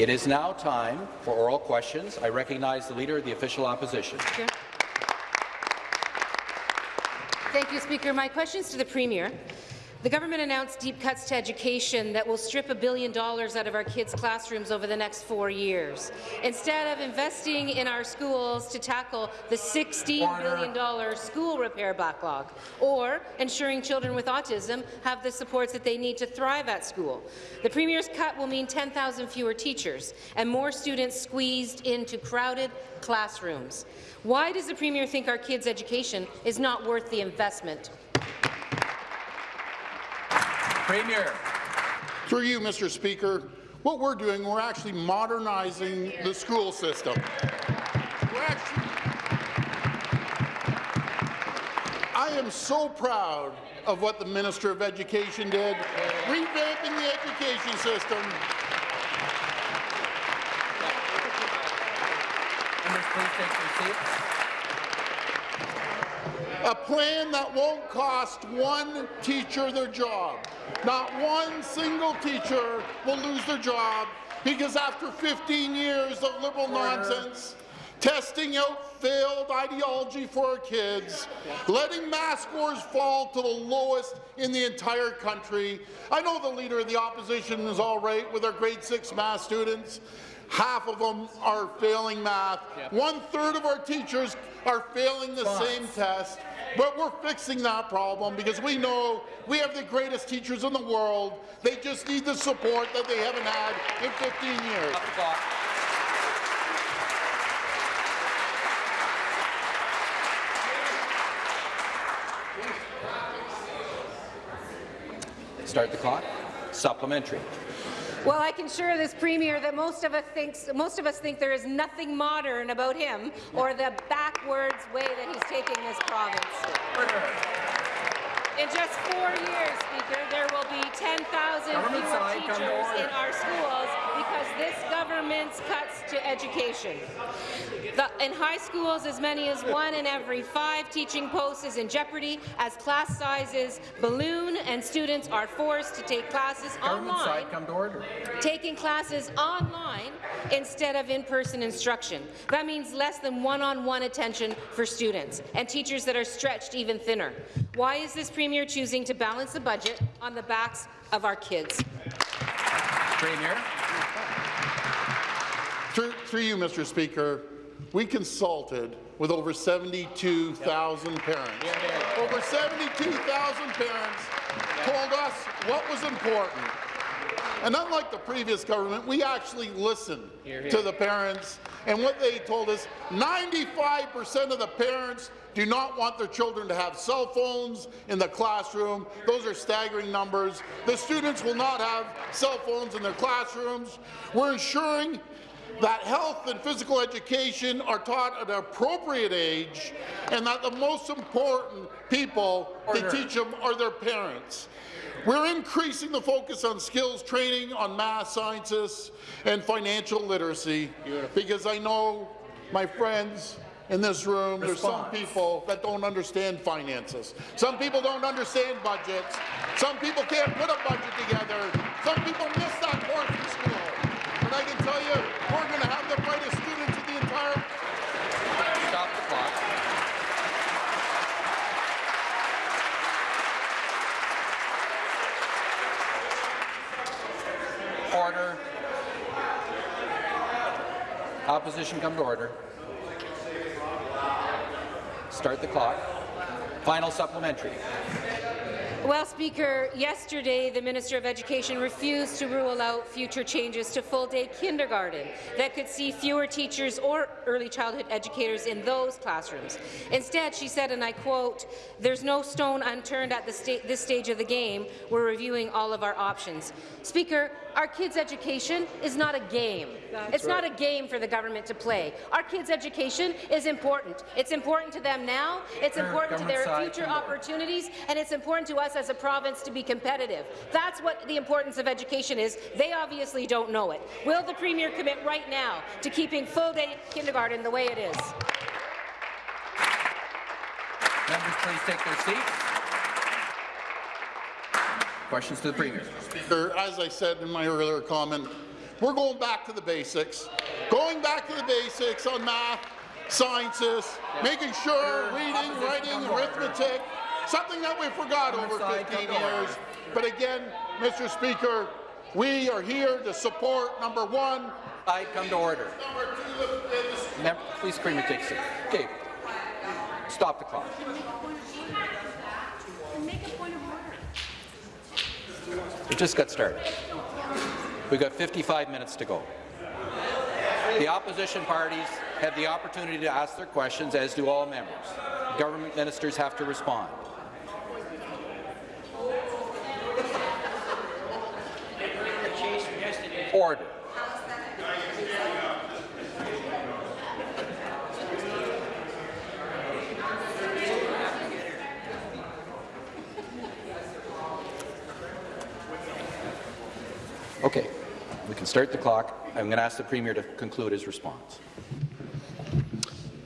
It is now time for oral questions. I recognize the Leader of the Official Opposition. Thank you, Speaker. My question is to the Premier. The government announced deep cuts to education that will strip a billion dollars out of our kids' classrooms over the next four years. Instead of investing in our schools to tackle the $16 billion school repair backlog, or ensuring children with autism have the supports that they need to thrive at school. The Premier's cut will mean 10,000 fewer teachers and more students squeezed into crowded classrooms. Why does the Premier think our kids' education is not worth the investment? Premier. Through you, Mr. Speaker, what we're doing, we're actually modernizing the school system. Actually, I am so proud of what the Minister of Education did, revamping the education system. Members, please take your seats. A plan that won't cost one teacher their job. Not one single teacher will lose their job because after 15 years of liberal nonsense, testing out failed ideology for our kids, letting math scores fall to the lowest in the entire country. I know the Leader of the Opposition is all right with our grade 6 math students. Half of them are failing math. One-third of our teachers are failing the same test. But we're fixing that problem because we know we have the greatest teachers in the world. They just need the support that they haven't had in 15 years. Start the clock. Supplementary. Well, I can assure this Premier that most of us thinks most of us think there is nothing modern about him or the backwards way that he's taking this province. In just four years, Speaker, there will be 10,000 fewer teachers in our schools because this government's cuts to education. The, in high schools, as many as one in every five teaching posts is in jeopardy as class sizes balloon and students are forced to take classes Government online, side, come to order. taking classes online instead of in-person instruction. That means less than one-on-one -on -one attention for students and teachers that are stretched even thinner. Why is this Premier choosing to balance the budget on the backs of our kids? Premier. Through, through you, Mr. Speaker, we consulted with over 72,000 parents. Over 72,000 parents told us what was important. And unlike the previous government, we actually listened to the parents. And what they told us, 95% of the parents do not want their children to have cell phones in the classroom. Those are staggering numbers. The students will not have cell phones in their classrooms. We're ensuring that health and physical education are taught at an appropriate age and that the most important people Order. to teach them are their parents. We're increasing the focus on skills training on math sciences and financial literacy because I know my friends in this room, Response. there's some people that don't understand finances. Some people don't understand budgets. Some people can't put a budget together. Some people miss that course in school. And I can tell you, we're going to have the brightest students in the entire... Stop the clock. Order. Opposition come to order. Start the clock. Final supplementary. Well, Speaker, yesterday the Minister of Education refused to rule out future changes to full-day kindergarten that could see fewer teachers or early childhood educators in those classrooms. Instead, she said, and I quote, there's no stone unturned at sta this stage of the game. We're reviewing all of our options. Speaker, our kids' education is not a game. That's it's right. not a game for the government to play. Our kids' education is important. It's important to them now, it's important to their future opportunities, and it's important to us as a province to be competitive. That's what the importance of education is. They obviously don't know it. Will the Premier commit right now to keeping full-day kindergarten the way it is? Members, please take their seats. Questions to the Premier. Speaker, as I said in my earlier comment, we're going back to the basics. Going back to the basics on math, sciences, making sure reading, writing, arithmetic, something that we forgot over 15 come to order. years. But again, Mr. Speaker, we are here to support, number one, I come to order. number two, the- the please, Premier, take a seat. Okay. Stop the clock. We just got started. We've got 55 minutes to go. The opposition parties have the opportunity to ask their questions, as do all members. Government ministers have to respond. Order. Okay, we can start the clock. I'm going to ask the Premier to conclude his response.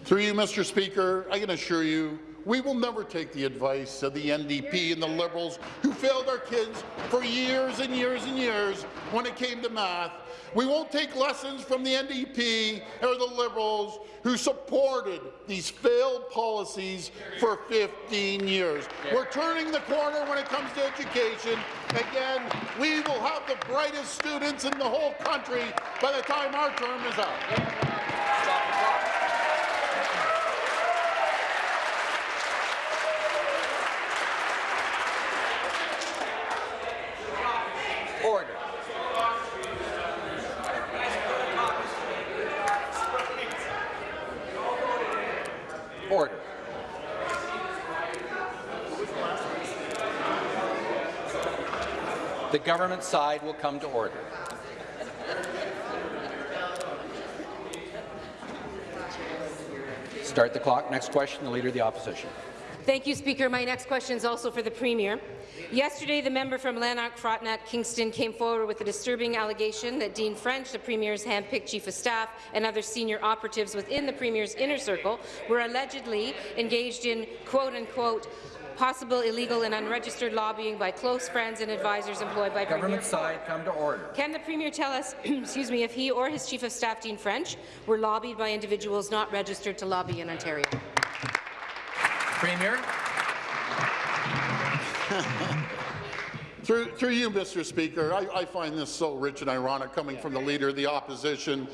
Through you, Mr. Speaker, I can assure you we will never take the advice of the NDP and the Liberals who failed our kids for years and years and years when it came to math. We won't take lessons from the NDP or the Liberals who supported these failed policies for 15 years. We're turning the corner when it comes to education. Again, we will have the brightest students in the whole country by the time our term is up. Stop the clock. Order. Order. The government side will come to order. Start the clock. Next question, the Leader of the Opposition. Thank you, Speaker. My next question is also for the Premier. Yesterday, the member from Lanark, Frontenac, Kingston came forward with a disturbing allegation that Dean French, the Premier's hand-picked Chief of Staff, and other senior operatives within the Premier's inner circle were allegedly engaged in quote-unquote possible illegal and unregistered lobbying by close friends and advisors employed by Premier Government side, come to order. Can the Premier tell us, excuse me, if he or his Chief of Staff, Dean French, were lobbied by individuals not registered to lobby in Ontario? Premier, Through, through you, Mr. Speaker, I, I find this so rich and ironic coming from the Leader of the Opposition.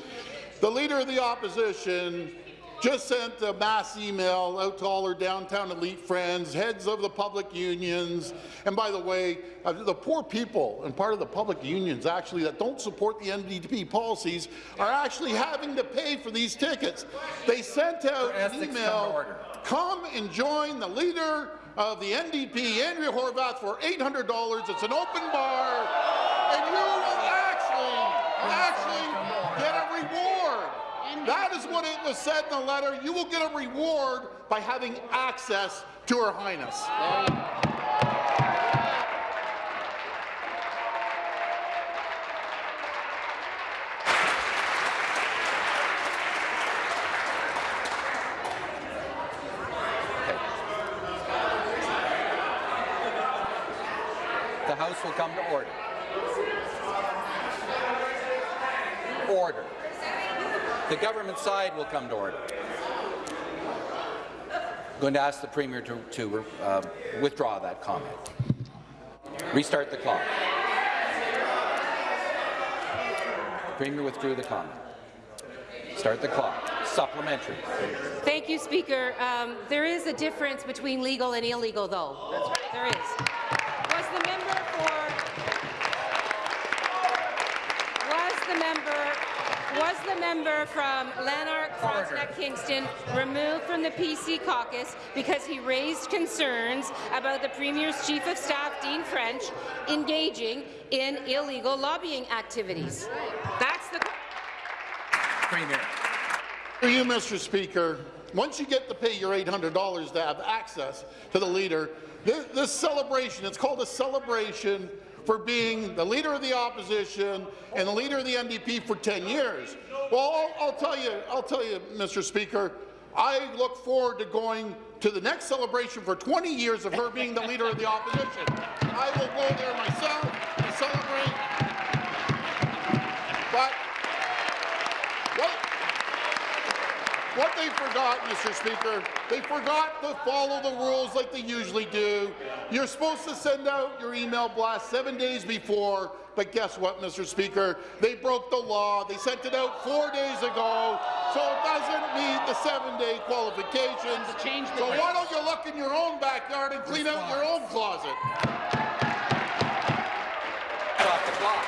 The Leader of the Opposition just sent a mass email out to all our downtown elite friends, heads of the public unions, and by the way, uh, the poor people and part of the public unions actually that don't support the NDP policies are actually having to pay for these tickets. They sent out an email, come and join the Leader of the NDP, Andrea Horwath, for $800. It's an open bar, and you will actually, actually get a reward. That is what it was said in the letter. You will get a reward by having access to Her Highness. The House will come to order. Order. The government side will come to order. I'm going to ask the Premier to, to uh, withdraw that comment. Restart the clock. The Premier withdrew the comment. Start the clock. Supplementary. Thank you, Speaker. Um, there is a difference between legal and illegal, though. There is. Member from Lanark, Frontenac, Kingston removed from the PC caucus because he raised concerns about the Premier's Chief of Staff, Dean French, engaging in illegal lobbying activities? That's the... Premier. For you, Mr. Speaker, once you get to pay your $800 to have access to the leader, this, this celebration, it's called a celebration for being the leader of the opposition and the leader of the NDP for 10 years. Well, I'll, I'll tell you, I'll tell you, Mr. Speaker, I look forward to going to the next celebration for 20 years of her being the leader of the opposition. I will go there myself and celebrate. But what, what they forgot, Mr. Speaker, they forgot to follow the rules like they usually do. You're supposed to send out your email blast seven days before but guess what, Mr. Speaker? They broke the law. They sent it out four days ago, so it doesn't meet the seven-day qualifications. So why don't you look in your own backyard and clean out your own closet? Stop the clock.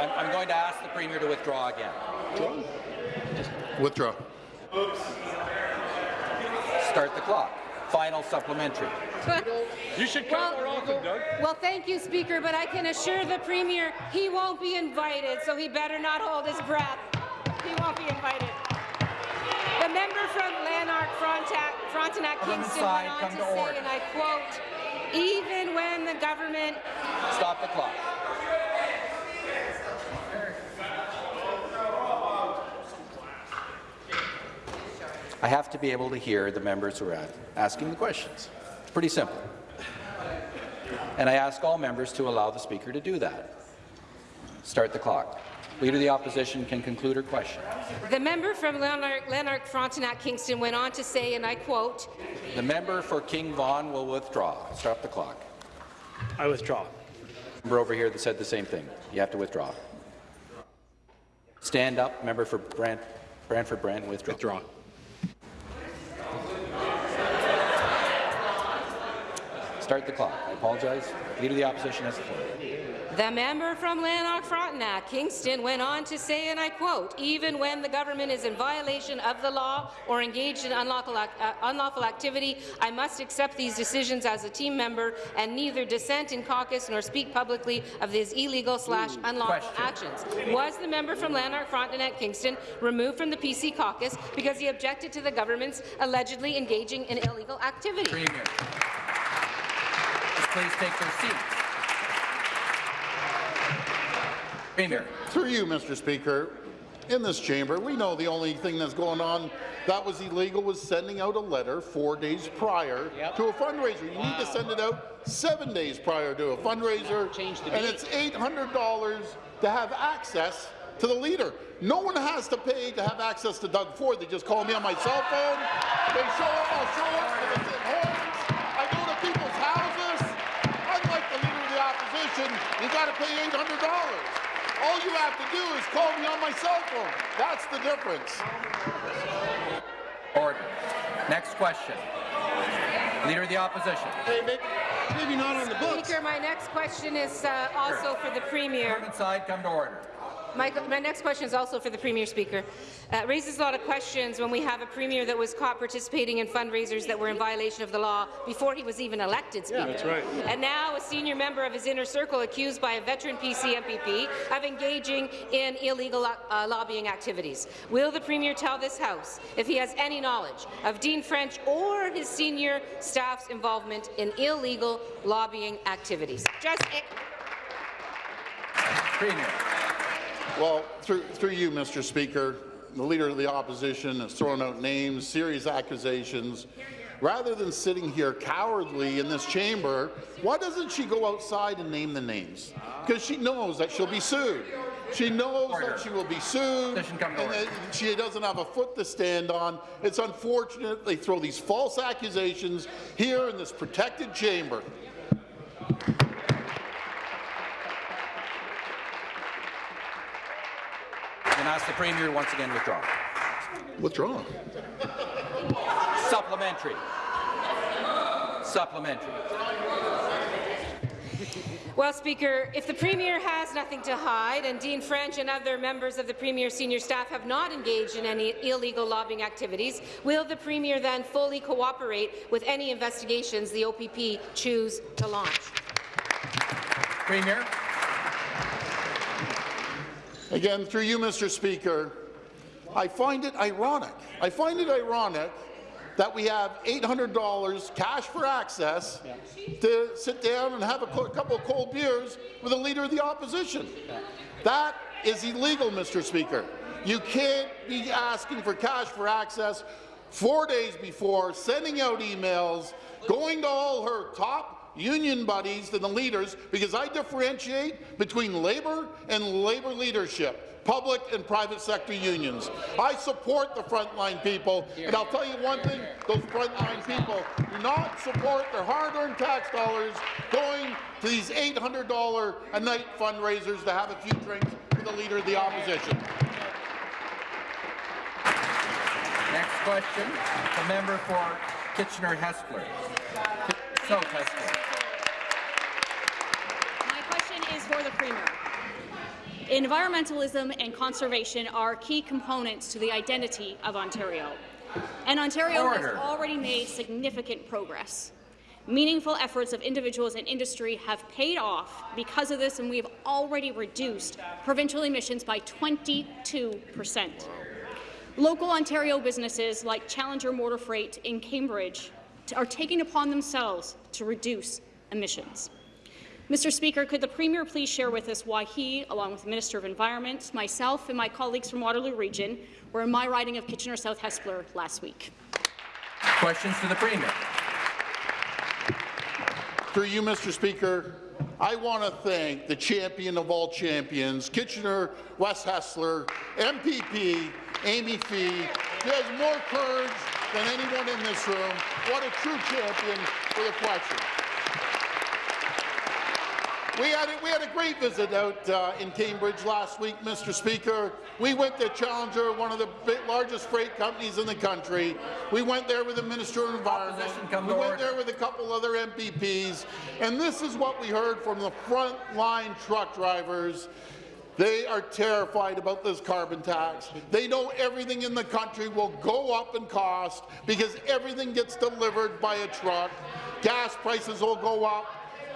I'm, I'm going to ask the Premier to withdraw again. Withdraw. Start the clock. Final supplementary. You should come more often, Doug. Well, thank you, Speaker, but I can assure the Premier he won't be invited, so he better not hold his breath. He won't be invited. The member from Lanark, Frontenac, Frontenac Kingston went on to to say, order. and I quote, even when the government Stop the clock. I have to be able to hear the members who are asking the questions. It's pretty simple. And I ask all members to allow the Speaker to do that. Start the clock. Leader of the Opposition can conclude her question. The member from Lanark, Lanark Frontenac Kingston went on to say, and I quote, The member for King Vaughan will withdraw. Stop the clock. I withdraw. Member over here that said the same thing. You have to withdraw. Stand up. Member for Brant, Brantford Brant, withdraw. Withdraw. Start the clock. I apologize. Leader of the Opposition has the floor. The member from Lanark Frontenac Kingston went on to say, and I quote, even when the government is in violation of the law or engaged in unlawful, uh, unlawful activity, I must accept these decisions as a team member and neither dissent in caucus nor speak publicly of these illegal slash unlawful Question. actions. Was the member from Lanark Frontenac Kingston removed from the PC caucus because he objected to the government's allegedly engaging in illegal activity? Premier. Please take their seats. Premier. Through you, Mr. Speaker, in this chamber, we know the only thing that's going on that was illegal was sending out a letter four days prior to a fundraiser. You need to send it out seven days prior to a fundraiser, and it's $800 to have access to the leader. No one has to pay to have access to Doug Ford. They just call me on my cell phone. They show up, I'll show up, $3,800. All you have to do is call me on my cell phone. That's the difference. Order. Next question. Leader of the Opposition. Hey, maybe, maybe not on the books. Speaker, my next question is uh, also for the Premier. Come inside, come to order. My, my next question is also for the Premier Speaker. Uh, it raises a lot of questions when we have a Premier that was caught participating in fundraisers that were in violation of the law before he was even elected Speaker. that's right. And now a senior member of his inner circle accused by a veteran PC MPP of engaging in illegal uh, lobbying activities. Will the Premier tell this House if he has any knowledge of Dean French or his senior staff's involvement in illegal lobbying activities? Just Premier. Well, through, through you, Mr. Speaker, the Leader of the Opposition has thrown out names, serious accusations. Rather than sitting here cowardly in this chamber, why doesn't she go outside and name the names? Because she knows that she'll be sued. She knows Order. that she will be sued, Position come to and that she doesn't have a foot to stand on. It's unfortunate they throw these false accusations here in this protected chamber. Ask the Premier once again withdraw. Withdraw. Supplementary. Supplementary. Well, Speaker, if the Premier has nothing to hide and Dean French and other members of the Premier's senior staff have not engaged in any illegal lobbying activities, will the Premier then fully cooperate with any investigations the OPP choose to launch? Premier. Again, through you, Mr. Speaker, I find it ironic. I find it ironic that we have $800 cash for access to sit down and have a couple of cold beers with a leader of the opposition. That is illegal, Mr. Speaker. You can't be asking for cash for access four days before, sending out emails, going to all her top union buddies and the leaders, because I differentiate between Labour and Labour leadership, public and private sector unions. I support the frontline people, and I'll tell you one thing, those frontline people do not support their hard-earned tax dollars going to these $800 a night fundraisers to have a few drinks with the Leader of the Opposition. Next question, the member for Kitchener-Hespeler. My question is for the Premier. Environmentalism and conservation are key components to the identity of Ontario. And Ontario Order. has already made significant progress. Meaningful efforts of individuals and industry have paid off because of this, and we have already reduced provincial emissions by 22 percent. Local Ontario businesses like Challenger Motor Freight in Cambridge are taking upon themselves to reduce emissions. Mr. Speaker, could the Premier please share with us why he, along with the Minister of Environment, myself and my colleagues from Waterloo Region, were in my riding of Kitchener-South Hespeler last week? Questions to the Premier. Through you, Mr. Speaker, I want to thank the champion of all champions, Kitchener West Hessler, MPP, Amy Fee, who has more courage than anyone in this room. What a true champion for the question. We had, a, we had a great visit out uh, in Cambridge last week, Mr. Speaker. We went to Challenger, one of the largest freight companies in the country. We went there with the Minister of Environment. We went there with a couple other MPPs. And this is what we heard from the front-line truck drivers. They are terrified about this carbon tax. They know everything in the country will go up in cost because everything gets delivered by a truck. Gas prices will go up.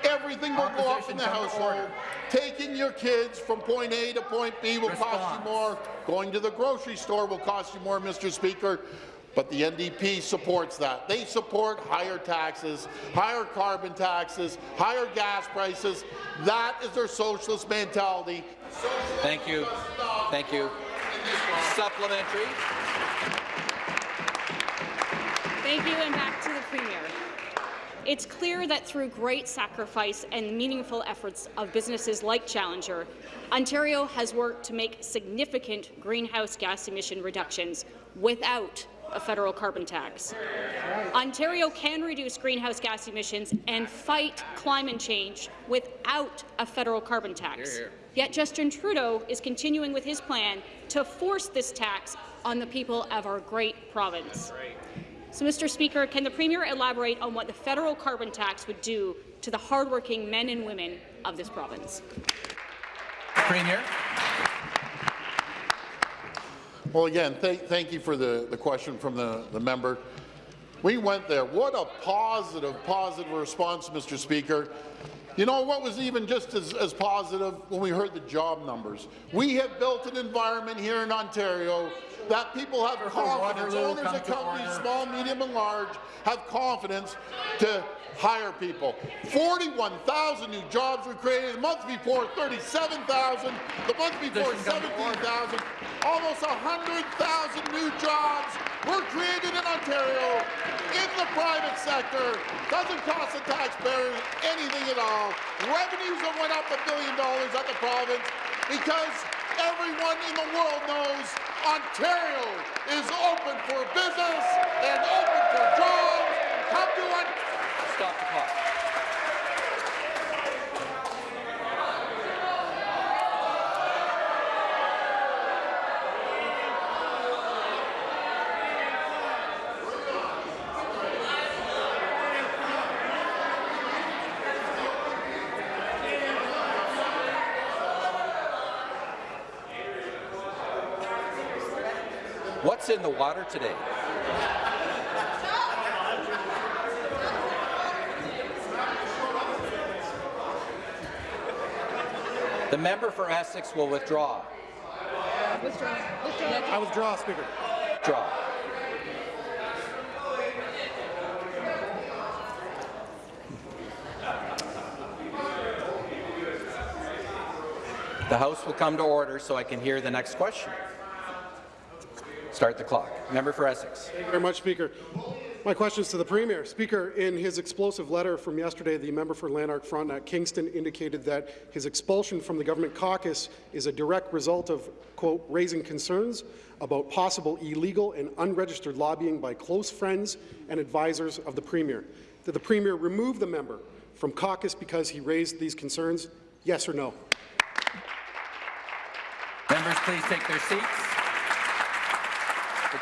Everything will go up in the household. Taking your kids from point A to point B will cost you more. Going to the grocery store will cost you more, Mr. Speaker. But the NDP supports that. They support higher taxes, higher carbon taxes, higher gas prices. That is their socialist mentality. Thank you. Thank you. Supplementary. Thank you, and back to the Premier. It's clear that through great sacrifice and meaningful efforts of businesses like Challenger, Ontario has worked to make significant greenhouse gas emission reductions without a federal carbon tax. Ontario can reduce greenhouse gas emissions and fight climate change without a federal carbon tax. Yet Justin Trudeau is continuing with his plan to force this tax on the people of our great province. So, Mr. Speaker, can the Premier elaborate on what the federal carbon tax would do to the hardworking men and women of this province? Premier. Well, again, th thank you for the, the question from the, the member. We went there. What a positive, positive response, Mr. Speaker. You know what was even just as, as positive when we heard the job numbers? We have built an environment here in Ontario that people have confidence, owners of companies, small, medium, and large, have confidence to hire people. 41,000 new jobs were created. The month before, 37,000. The month before, Position come to order. 17,000. Almost 100,000 new jobs were created in Ontario in the private sector. Doesn't cost the taxpayers anything at all. Revenues have went up a billion dollars at the province because everyone in the world knows Ontario is open for business and open for jobs. Come to Ontario. Stop the clock. What's in the water today? The member for Essex will withdraw. Withdraw. I withdraw, Speaker. Draw. The House will come to order so I can hear the next question. Start the clock. Member for Essex. Thank you very much, Speaker. My question is to the Premier. Speaker, in his explosive letter from yesterday, the member for Lanark Frontenac Kingston indicated that his expulsion from the government caucus is a direct result of, quote, raising concerns about possible illegal and unregistered lobbying by close friends and advisors of the Premier. Did the Premier remove the member from caucus because he raised these concerns? Yes or no? Members, please take their seats.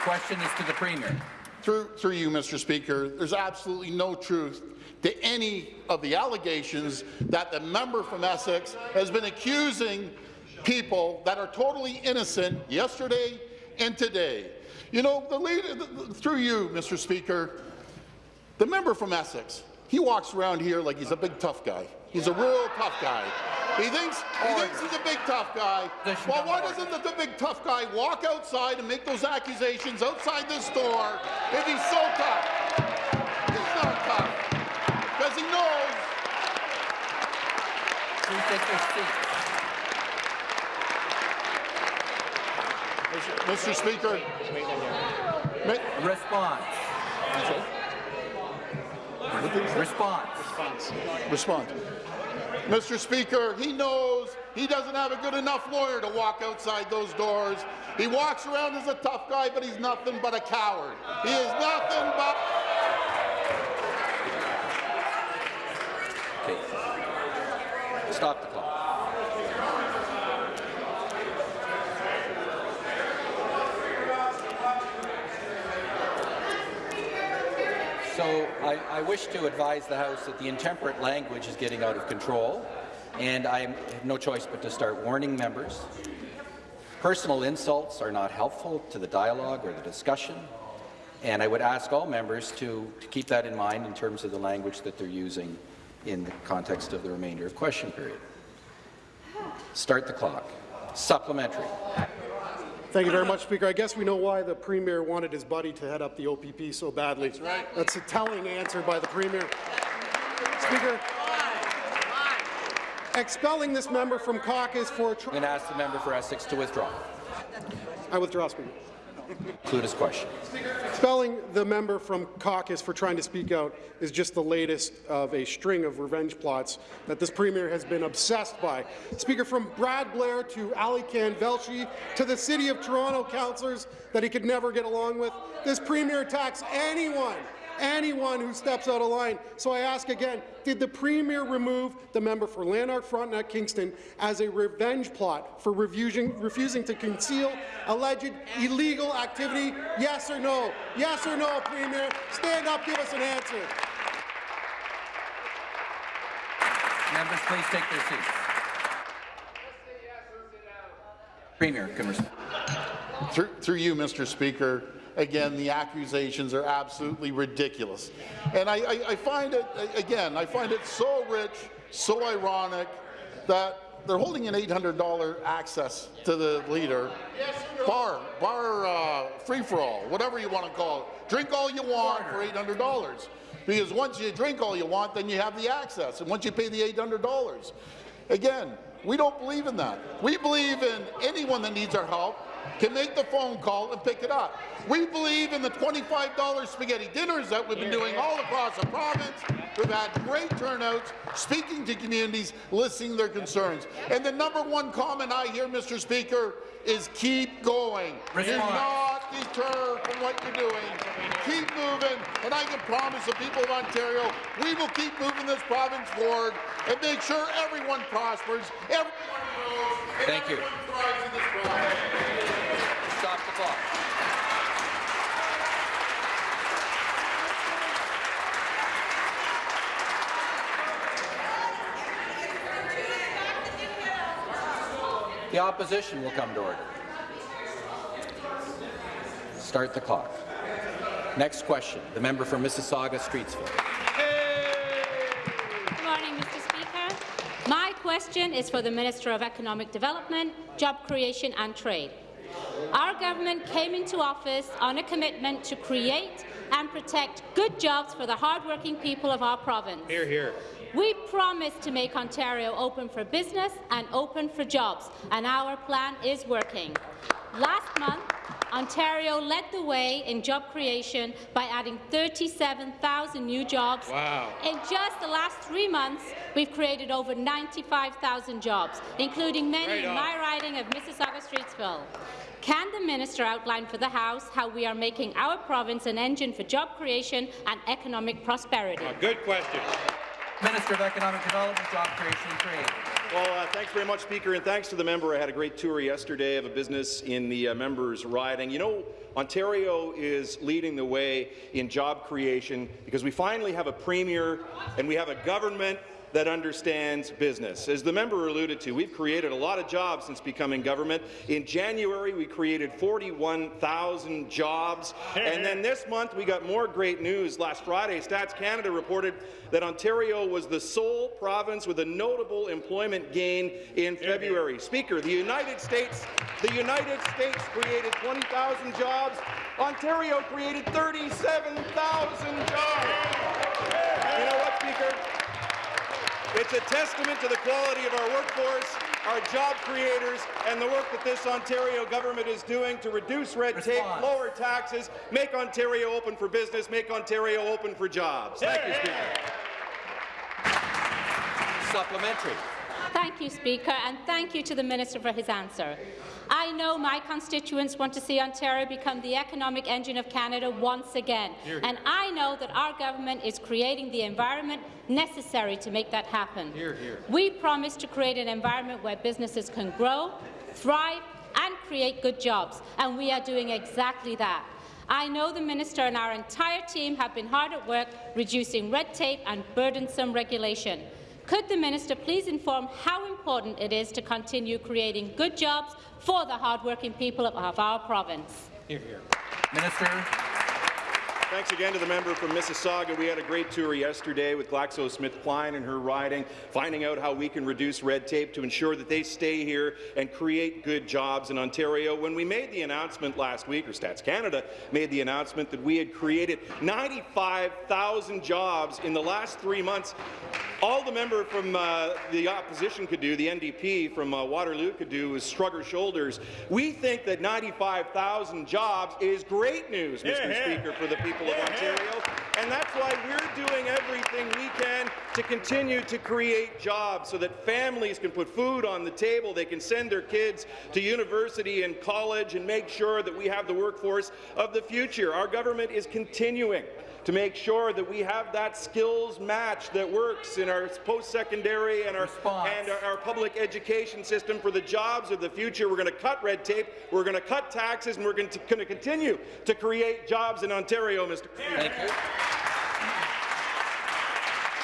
The question is to the Premier. Through, through you, Mr. Speaker, there's absolutely no truth to any of the allegations that the member from Essex has been accusing people that are totally innocent yesterday and today. You know, the leader, through you, Mr. Speaker, the member from Essex, he walks around here like he's a big tough guy. He's a real tough guy. He thinks he thinks he's a big tough guy. Well, why doesn't the, the big tough guy walk outside and make those accusations outside this door if he's so tough? He's not tough because he knows Please take their. Mr. Speaker. Ma- Response. Response. Respond. Mr. Speaker, he knows he doesn't have a good enough lawyer to walk outside those doors. He walks around as a tough guy, but he's nothing but a coward. He is nothing but... Okay. Stop the clock. So I, I wish to advise the House that the intemperate language is getting out of control, and I have no choice but to start warning members. Personal insults are not helpful to the dialogue or the discussion, and I would ask all members to, to keep that in mind in terms of the language that they're using in the context of the remainder of question period. Start the clock. Supplementary. Thank you very much, Speaker. I guess we know why the Premier wanted his buddy to head up the OPP so badly. That's right. That's a telling answer by the Premier. Speaker, expelling this member from caucus for... Tr I'm going to ask the member for Essex to withdraw. I withdraw, Speaker. Include his question. Spelling the member from caucus for trying to speak out is just the latest of a string of revenge plots that this Premier has been obsessed by. Speaker, from Brad Blair to Alykhan Velshi to the City of Toronto councillors that he could never get along with, this Premier attacks anyone anyone who steps out of line. So I ask again, did the Premier remove the member for Lanark Frontenac Kingston as a revenge plot for refusing, refusing to conceal alleged illegal activity? Yes or no? Yes or no, Premier? Stand up, give us an answer. Members, please take their seats. Premier can. Through, through you, Mr. Speaker, again, the accusations are absolutely ridiculous. And I, I, I find it, again, I find it so rich, so ironic that they're holding an $800 access to the leader. Bar, bar uh, free-for-all, whatever you want to call it. Drink all you want for $800. Because once you drink all you want, then you have the access. And once you pay the $800. Again, we don't believe in that. We believe in anyone that needs our help can make the phone call and pick it up. We believe in the $25 spaghetti dinners that we've been doing all across the province. We've had great turnouts, speaking to communities, listening to their concerns. And the number one comment I hear, Mr. Speaker, is keep going. Do not deter from what you're doing. Keep moving, and I can promise the people of Ontario, we will keep moving this province forward and make sure everyone prospers, everyone grows, and Thank you. Stop the clock. The opposition will come to order. Start the clock. Next question, the member for Mississauga Streetsville. Good morning, Mr. Speaker. My question is for the Minister of Economic Development, Job Creation and Trade. Our government came into office on a commitment to create and protect good jobs for the hardworking people of our province. Here, here. We promised to make Ontario open for business and open for jobs, and our plan is working. Last month, Ontario led the way in job creation by adding 37,000 new jobs. Wow. In just the last three months, we've created over 95,000 jobs, including many Right in my riding of Mississauga-Streetsville. Can the minister outline for the House how we are making our province an engine for job creation and economic prosperity? A good question. Minister of Economic Development, Job Creation and Trade. Well, uh, thanks very much, Speaker, and thanks to the member. I had a great tour yesterday of a business in the uh, members' riding. You know, Ontario is leading the way in job creation because we finally have a premier and we have a government that understands business. As the member alluded to, we've created a lot of jobs since becoming government. In January, we created 41,000 jobs. And then this month, we got more great news. Last Friday, Stats Canada reported that Ontario was the sole province with a notable employment gain in February. Speaker, the United States, the United States created 20,000 jobs. Ontario created 37,000 jobs. You know what, Speaker? It's a testament to the quality of our workforce, our job creators, and the work that this Ontario government is doing to reduce red tape, lower taxes, make Ontario open for business, make Ontario open for jobs. Thank you, Speaker. Supplementary. Thank you, Speaker, and thank you to the Minister for his answer. I know my constituents want to see Ontario become the economic engine of Canada once again, and I know that our government is creating the environment necessary to make that happen. We promise to create an environment where businesses can grow, thrive, and create good jobs, and we are doing exactly that. I know the Minister and our entire team have been hard at work reducing red tape and burdensome regulation. Could the minister please inform how important it is to continue creating good jobs for the hardworking people of our province? Here, Minister, Thanks again to the member from Mississauga. We had a great tour yesterday with GlaxoSmithKline and her riding, finding out how we can reduce red tape to ensure that they stay here and create good jobs in Ontario. When we made the announcement last week, or Stats Canada made the announcement that we had created 95,000 jobs in the last three months, all the member from uh, the opposition could do, the NDP from uh, Waterloo could do, was shrug her shoulders. We think that 95,000 jobs is great news, Mr. Speaker, for the people of Ontario, and that's why we're doing everything we can to continue to create jobs so that families can put food on the table, they can send their kids to university and college and make sure that we have the workforce of the future. Our government is continuing to make sure that we have that skills match that works in our post-secondary and our Response. and our, our public education system for the jobs of the future. We're going to cut red tape, we're going to cut taxes, and we're going to, going to continue to create jobs in Ontario, Mr. Thank you.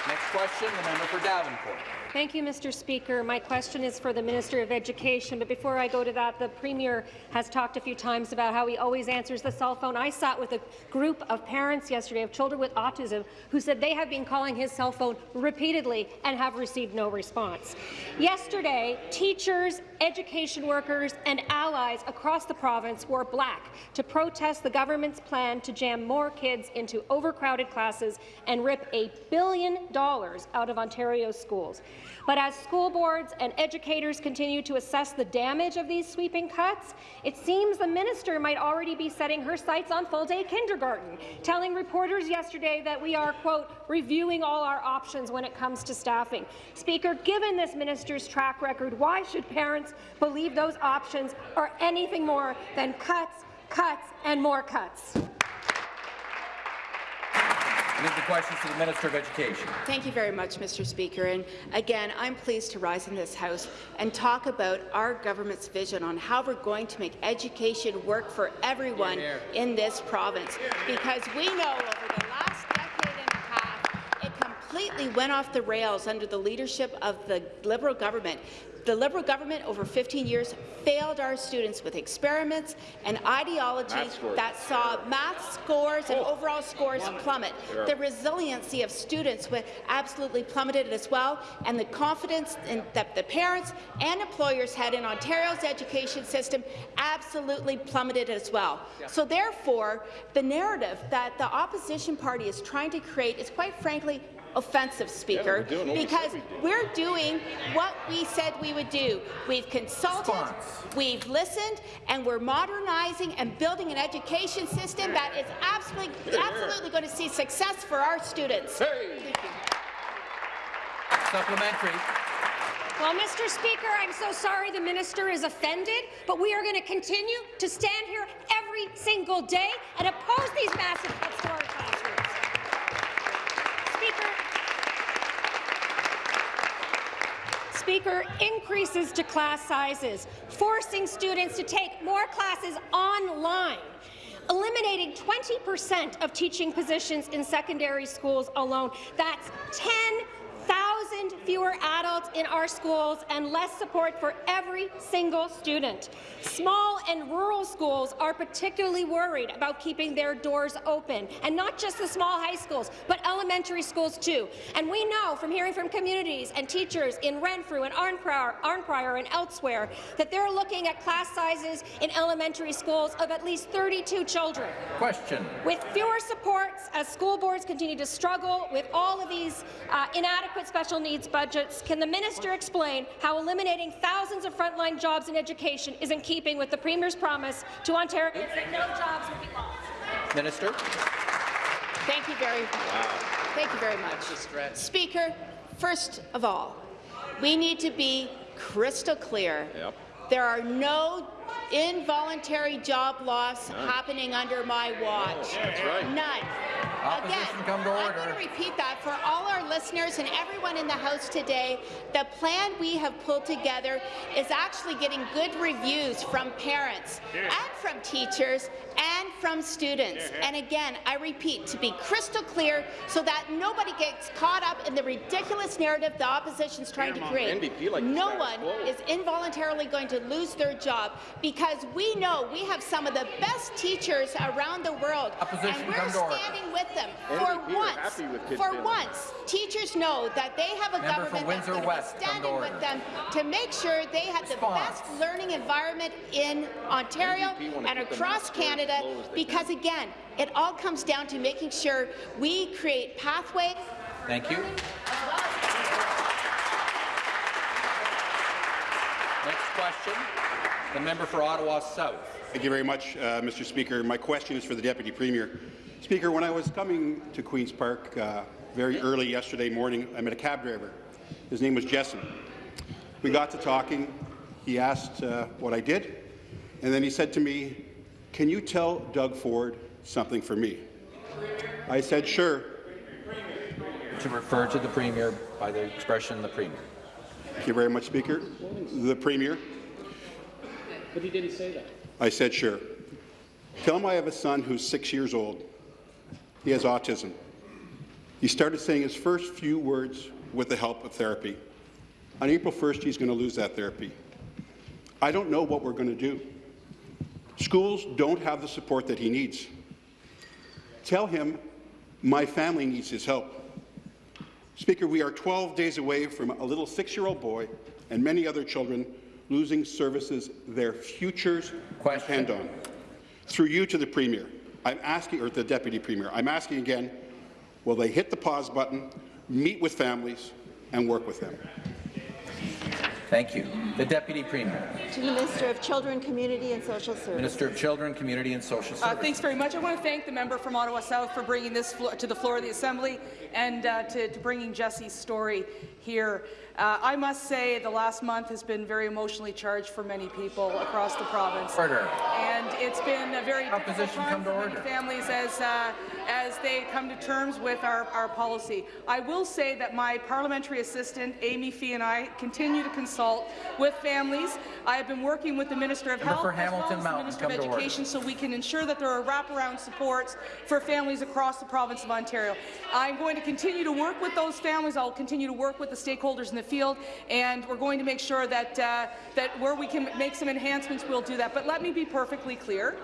Next question, the member for Davenport. Thank you, Mr. Speaker. My question is for the Minister of Education, but before I go to that, the Premier has talked a few times about how he always answers the cell phone. I sat with a group of parents yesterday of children with autism who said they have been calling his cell phone repeatedly and have received no response. Yesterday, teachers, education workers and allies across the province wore black to protest the government's plan to jam more kids into overcrowded classes and rip a billion dollars out of Ontario's schools. But as school boards and educators continue to assess the damage of these sweeping cuts, it seems the minister might already be setting her sights on full-day kindergarten, telling reporters yesterday that we are, quote, reviewing all our options when it comes to staffing. Speaker, given this minister's track record, why should parents believe those options are anything more than cuts, cuts, and more cuts? Move the questions to the Minister of Education. Thank you very much, Mr. Speaker. And again, I'm pleased to rise in this House and talk about our government's vision on how we're going to make education work for everyone in this province. Because we know over the last decade and a half, it completely went off the rails under the leadership of the Liberal government. The Liberal government over 15 years failed our students with experiments and scores. that saw math scores and oh. overall scores plummet. Sure. The resiliency of students wa- absolutely plummeted as well, and the confidence in, that the parents and employers had in Ontario's education system absolutely plummeted as well. So therefore, the narrative that the opposition party is trying to create is quite frankly offensive, Speaker, we're because we're doing what we said we would do. We've consulted, Response. we've listened, and we're modernizing and building an education system that is absolutely, absolutely going to see success for our students. Hey! Supplementary. Well, Mr. Speaker, I'm so sorry the minister is offended, but we are going to continue to stand here every single day and oppose these massive cuts to our classrooms. Speaker, Speaker, increases to class sizes, forcing students to take more classes online, eliminating 20 percent of teaching positions in secondary schools alone. That's 10,000 fewer adults in our schools and less support for every single student. Small and rural schools are particularly worried about keeping their doors open, and not just the small high schools, but elementary schools too. And we know from hearing from communities and teachers in Renfrew and Arnprior, Arnprior and elsewhere that they're looking at class sizes in elementary schools of at least 32 children. Question. With fewer supports, as school boards continue to struggle with all of these uh, inadequate special needs budgets, can the minister explain how eliminating thousands of frontline jobs in education is in keeping with the Premier's promise to Ontarians that no jobs will be lost? Minister. Thank you very much Thank you very much. Speaker, first of all, we need to be crystal clear. Yep. There are no involuntary job loss happening under my watch. That's right. None. Opposition Again, come to I'm going to repeat that for all our listeners and everyone in the House today. The plan we have pulled together is actually getting good reviews from parents and from teachers and from students. And again, I repeat, to be crystal clear so that nobody gets caught up in the ridiculous narrative the opposition is trying to create. Like no one is involuntarily going to lose their job because we know we have some of the best teachers around the world. Opposition, and we're come order. standing with them. NDP For are once, happy with kids for failing. once, teachers know that they have a Member government that's Windsor going to be standing order. with them to make sure they have the best learning environment in Ontario and across Canada as low as they because, can. again, it all comes down to making sure we create pathways Thank you. Next question. The member for Ottawa South. Thank you very much, uh, Mr. Speaker. My question is for the Deputy Premier. Speaker, when I was coming to Queen's Park uh, very early yesterday morning, I met a cab driver. His name was Jessen. We got to talking. He asked uh, what I did, and then he said to me, can you tell Doug Ford something for me? I said, sure. To refer to the Premier by the expression the Premier. Thank you very much, Speaker. The Premier. But he didn't say that. I said, sure. Tell him I have a son who's six years old. He has autism. He started saying his first few words with the help of therapy. On April 1st, he's going to lose that therapy. I don't know what we're going to do. Schools don't have the support that he needs. Tell him my family needs his help. Speaker, we are 12 days away from a little six-year-old boy and many other children losing services their futures Question. depend on. Through you to the Premier, I'm asking, or the Deputy Premier, I'm asking again, will they hit the pause button, meet with families, and work with them? Thank you. The Deputy Premier. To the Minister of Children, Community and Social Services. Minister of Children, Community and Social Uh, Services. thanks very much. I want to thank the member from Ottawa South for bringing this to the floor of the Assembly and uh, to, to bringing Jesse's story here. Uh, I must say the last month has been very emotionally charged for many people across the province. Order. And it's been a very difficult time for many families as, uh, as they come to terms with our, our policy. I will say that my parliamentary assistant, Amy Fee, and I continue to consult with families. I have been working with the Minister of Member Health as well as the Minister of. Education so we can ensure that there are wraparound supports for families across the province of Ontario. I'm going to continue to work with those families. I'll continue to work with the stakeholders in the field, and we're going to make sure that, uh, that where we can make some enhancements, we'll do that. But let me be perfectly clear.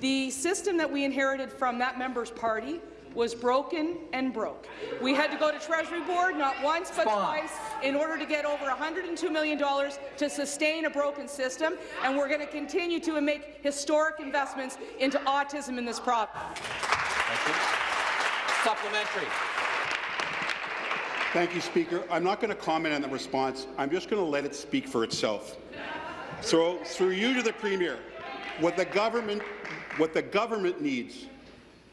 The system that we inherited from that member's party was broken and broke. We had to go to Treasury Board not once but Response. twice in order to get over $102 million to sustain a broken system, and we're going to continue to make historic investments into autism in this province. Thank you. Supplementary. Thank you, Speaker. I'm not going to comment on the response. I'm just going to let it speak for itself. So, through you to the Premier, what the government, what the government needs,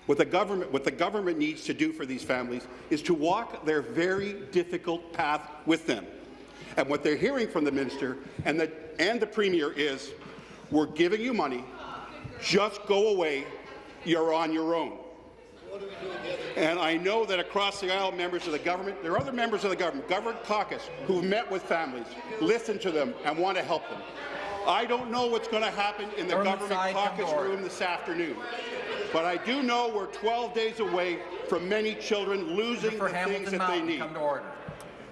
what the government, what the government needs to do for these families is to walk their very difficult path with them. And what they're hearing from the minister and the and the Premier is, we're giving you money, just go away, you're on your own. And I know that across the aisle, members of the government, there are other members of the government, government caucus, who've met with families, listened to them, and want to help them. I don't know what's going to happen in the erm Government government caucus room this afternoon. But I do know we're 12 days away from many children losing the things Hamilton that they need. come to order.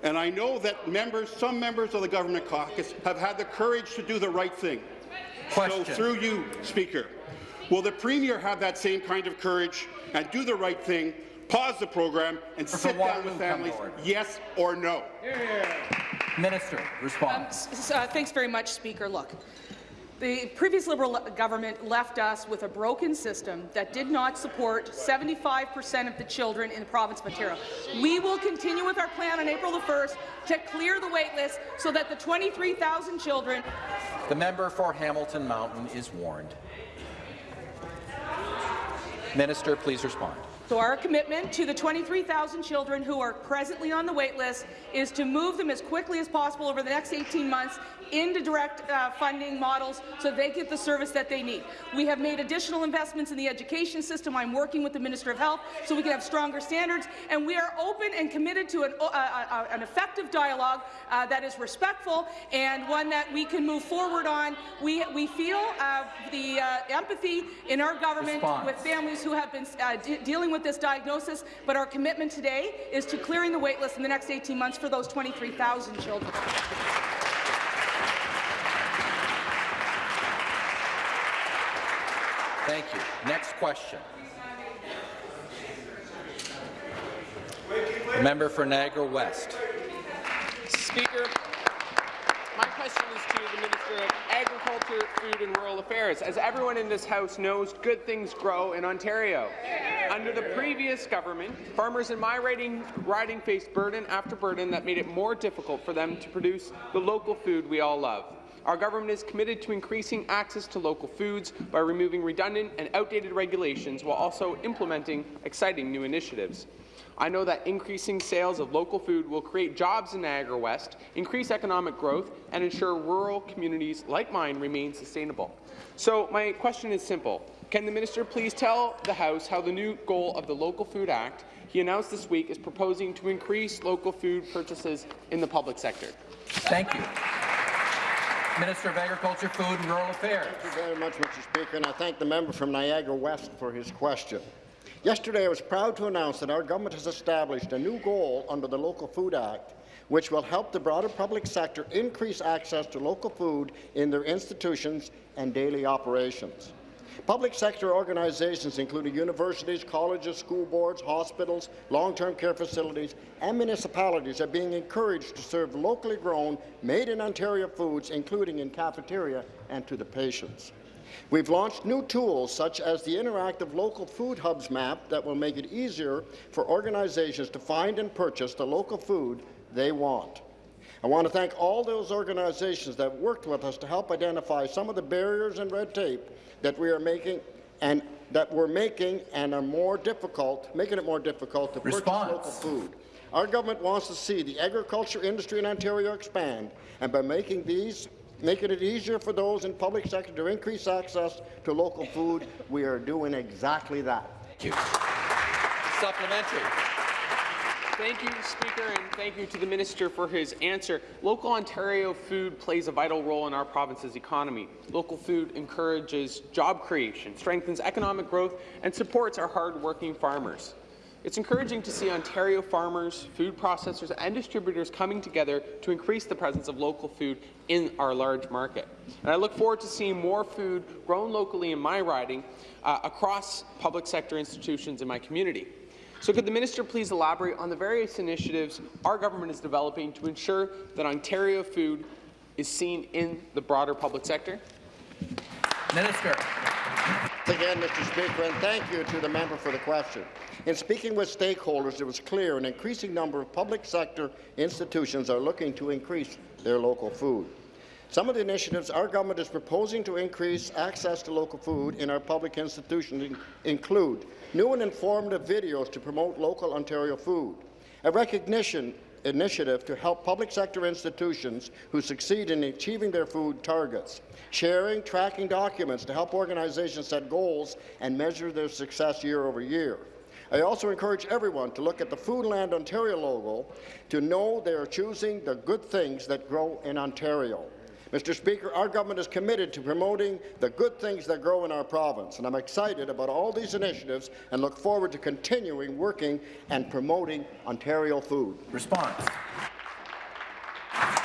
And I know that members, some members of the government caucus have had the courage to do the right thing. Question. So through you, Speaker, will the Premier have that same kind of courage and do the right thing, pause the program, and sit down with Waterloo, come to families, yes or no? Minister, respond. S- s- uh, Thanks very much, Speaker. Look, the previous Liberal government left us with a broken system that did not support 75 per cent of the children in the province of Ontario. We will continue with our plan on April the 1st to clear the wait list so that the 23,000 children The member for Hamilton Mountain is warned. Minister, please respond. So our commitment to the 23,000 children who are presently on the wait list is to move them as quickly as possible over the next 18 months into direct uh, funding models so they get the service that they need. We have made additional investments in the education system. I'm working with the Minister of Health so we can have stronger standards, and we are open and committed to an, uh, uh, an effective dialogue uh, that is respectful and one that we can move forward on. We, we feel uh, the uh, empathy in our government Response. with families who have been uh, de dealing with this diagnosis, but our commitment today is to clearing the waitlist in the next 18 months for those 23,000 children. Thank you. Next question. Member for Niagara West. Speaker, my question is to the Minister of Agriculture, Food and Rural Affairs. As everyone in this House knows, good things grow in Ontario. Under the previous government, farmers in my riding, riding faced burden after burden that made it more difficult for them to produce the local food we all love. Our government is committed to increasing access to local foods by removing redundant and outdated regulations while also implementing exciting new initiatives. I know that increasing sales of local food will create jobs in Niagara West, increase economic growth, and ensure rural communities like mine remain sustainable. So my question is simple. Can the minister please tell the House how the new goal of the Local Food Act he announced this week is proposing to increase local food purchases in the public sector? Thank you. Minister of Agriculture, Food and Rural Affairs. Thank you very much, Mr. Speaker, and I thank the member from Niagara West for his question. Yesterday, I was proud to announce that our government has established a new goal under the Local Food Act, which will help the broader public sector increase access to local food in their institutions and daily operations. Public sector organizations, including universities, colleges, school boards, hospitals, long-term care facilities, and municipalities are being encouraged to serve locally grown, made-in-Ontario foods, including in cafeteria and to the patients. We've launched new tools such as the interactive local food hubs map that will make it easier for organizations to find and purchase the local food they want. I want to thank all those organizations that worked with us to help identify some of the barriers and red tape that we are making and that we're making and are more difficult, making it more difficult to Response. purchase local food. Our government wants to see the agriculture industry in Ontario expand, and by making these making it easier for those in public sector to increase access to local food, we are doing exactly that. Thank you. Supplementary. Thank you, Speaker, and thank you to the Minister for his answer. Local Ontario food plays a vital role in our province's economy. Local food encourages job creation, strengthens economic growth, and supports our hard-working farmers. It's encouraging to see Ontario farmers, food processors, and distributors coming together to increase the presence of local food in our large market. And I look forward to seeing more food grown locally in my riding uh, across public sector institutions in my community. So could the minister please elaborate on the various initiatives our government is developing to ensure that Ontario food is seen in the broader public sector? Minister. Again, Mr. Speaker, and thank you to the member for the question. In speaking with stakeholders, it was clear an increasing number of public sector institutions are looking to increase their local food. Some of the initiatives our government is proposing to increase access to local food in our public institutions include new and informative videos to promote local Ontario food, a recognition initiative to help public sector institutions who succeed in achieving their food targets, sharing, tracking documents to help organizations set goals and measure their success year over year. I also encourage everyone to look at the Foodland Ontario logo to know they are choosing the good things that grow in Ontario. Mr. Speaker, our government is committed to promoting the good things that grow in our province, and I'm excited about all these initiatives and look forward to continuing working and promoting Ontario food. Response.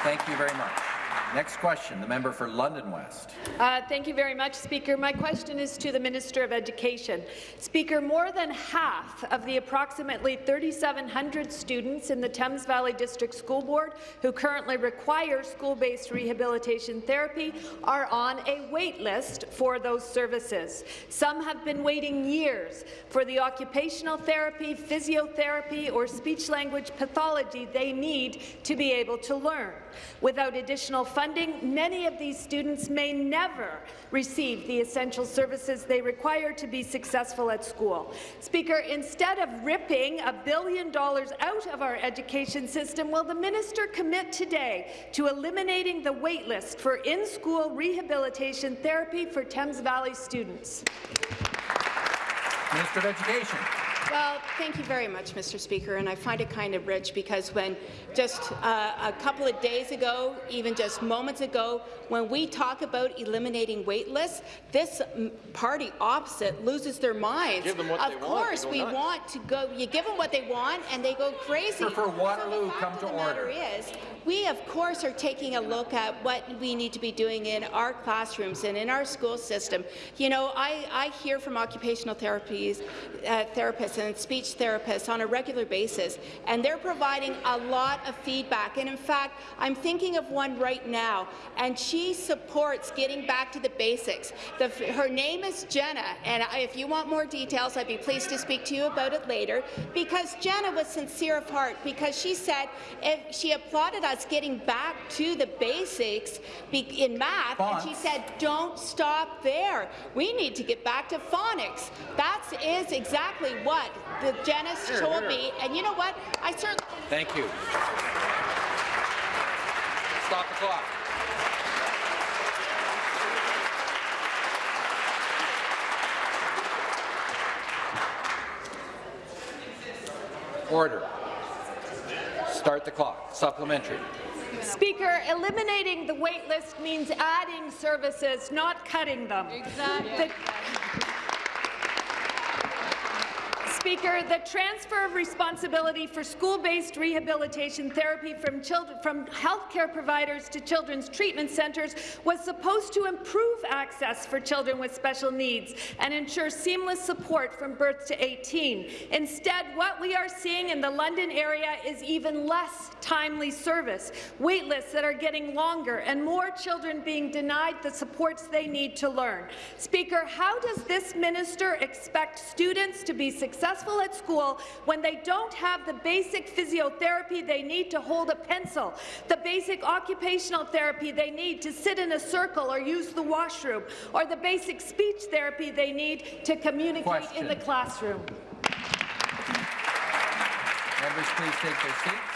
Thank you very much. Next question, the member for London West. Uh, thank you very much, Speaker. My question is to the Minister of Education. Speaker, more than half of the approximately 3,700 students in the Thames Valley District School Board who currently require school-based rehabilitation therapy are on a wait list for those services. Some have been waiting years for the occupational therapy, physiotherapy, or speech-language pathology they need to be able to learn. Without additional funding, many of these students may never receive the essential services they require to be successful at school. Speaker, instead of ripping a billion dollars out of our education system, will the minister commit today to eliminating the waitlist for in-school rehabilitation therapy for Thames Valley students? Minister of Education. Well, thank you very much, Mr. Speaker, and I find it kind of rich because when just uh, a couple of days ago, even just moments ago, when we talk about eliminating wait lists, this party opposite loses their minds. Give them what of they want, course, they we nuts. want to go. You give them what they want, and they go crazy. For Waterloo, so the fact come of to the order. matter is, we of course are taking a look at what we need to be doing in our classrooms and in our school system. You know, I, I hear from occupational therapies, uh, therapists and speech therapists on a regular basis, and they're providing a lot of feedback. And in fact, I'm thinking of one right now, and she supports getting back to the basics. The, her name is Jenna, and I, if you want more details, I'd be pleased to speak to you about it later, because Jenna was sincere of heart, because she said if she applauded us getting back to the basics in math, and she said, don't stop there. We need to get back to phonics. That is exactly what the Janice Here, told here. me, and you know what? I certainly Thank you. Stop the clock. Order. Start the clock. Supplementary. Speaker, eliminating the wait list means adding services, not cutting them. Exactly. Speaker, the transfer of responsibility for school-based rehabilitation therapy from, children, from healthcare providers to children's treatment centres was supposed to improve access for children with special needs and ensure seamless support from birth to 18. Instead, what we are seeing in the London area is even less timely service, wait lists that are getting longer, and more children being denied the supports they need to learn. Speaker, how does this minister expect students to be successful at school when they don't have the basic physiotherapy they need to hold a pencil, the basic occupational therapy they need to sit in a circle or use the washroom, or the basic speech therapy they need to communicate in the Question. classroom? Members, please take their seats.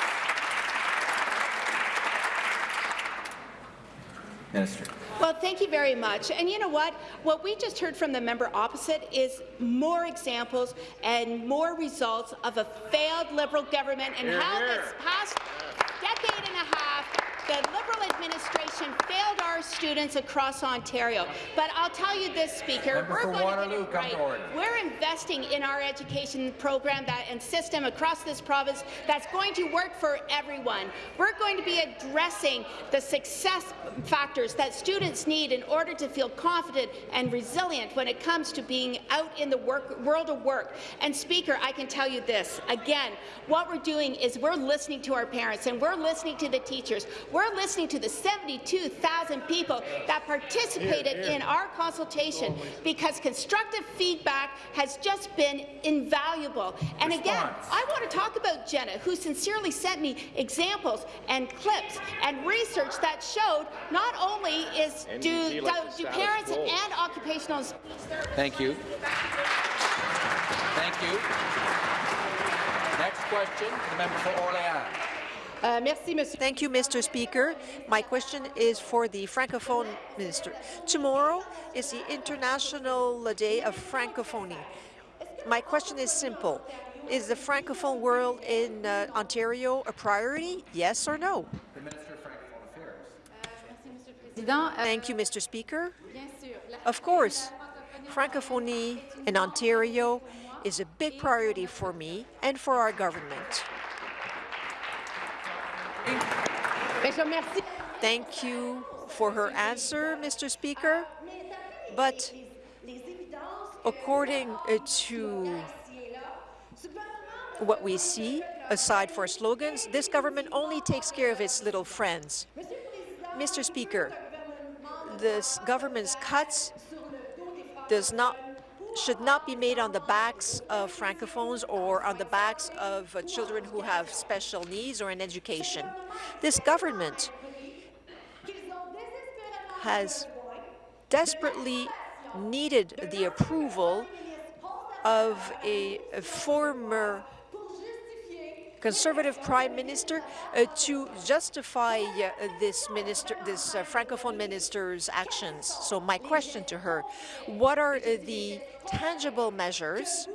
Minister. Well, thank you very much. And you know what? What we just heard from the member opposite is more examples and more results of a failed Liberal government and how this past decade and a half the Liberal administration failed our students across Ontario. But I'll tell you this, Speaker, Member we're going Waterloo, to get it right. We're investing in our education program that, and system across this province that's going to work for everyone. We're going to be addressing the success factors that students need in order to feel confident and resilient when it comes to being out in the work, world of work. And Speaker, I can tell you this, again, what we're doing is we're listening to our parents and we're listening to the teachers. We're We're listening to the 72,000 people that participated in our consultation because constructive feedback has just been invaluable. And again, I want to talk about Jenna, who sincerely sent me examples and clips and research that showed not only is do, NDP like do parents quo. and occupational Thank you. Thank you. Next question, the member for Orléans. Thank you, Mr. Speaker. My question is for the Francophone Minister. Tomorrow is the International Day of Francophonie. My question is simple. Is the Francophone world in uh, Ontario a priority, yes or no? The Minister of Francophone Affairs. Thank you, Mr. Speaker. Of course, Francophonie in Ontario is a big priority for me and for our government. Thank you for her answer, Mr. Speaker. But according uh, to what we see, aside for slogans, this government only takes care of its little friends. Mr. Speaker, this government's cuts does not should not be made on the backs of francophones or on the backs of uh, children who have special needs or in education. This government has desperately needed the approval of a, a former conservative prime minister uh, to justify uh, this minister, this uh, francophone minister's actions. So my question to her: What are uh, the tangible measures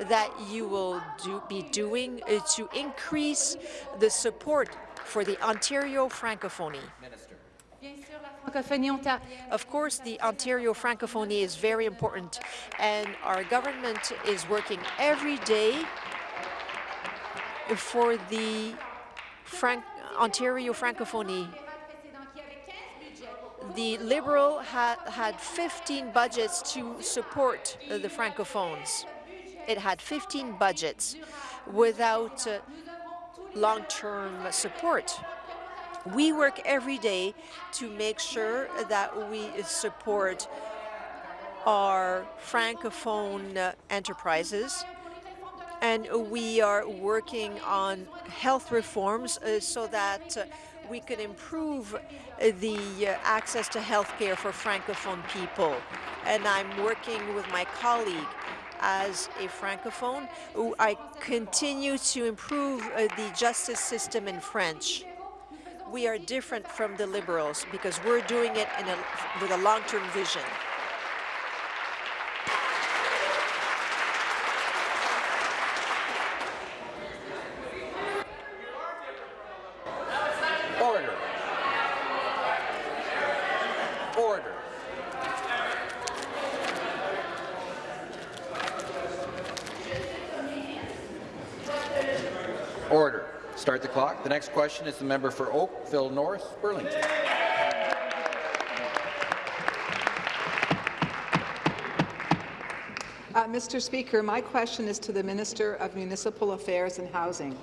that you will do, be doing uh, to increase the support for the Ontario francophonie? Of course, the Ontario Francophonie is very important, and our government is working every day for the Ontario Francophonie. The Liberal had, had 15 budgets to support uh, the Francophones. It had 15 budgets without uh, long-term support. We work every day to make sure that we support our Francophone uh, enterprises and we are working on health reforms uh, so that uh, we can improve uh, the access to health care for Francophone people. And I'm working with my colleague as a Francophone. I continue to improve the justice system in French. We are different from the Liberals because we're doing it a, with a long-term vision. Order. Order. Order. Start the clock. The next question is the member for Oakville North, Burlington. Uh, Mr. Speaker, my question is to the Minister of Municipal Affairs and Housing.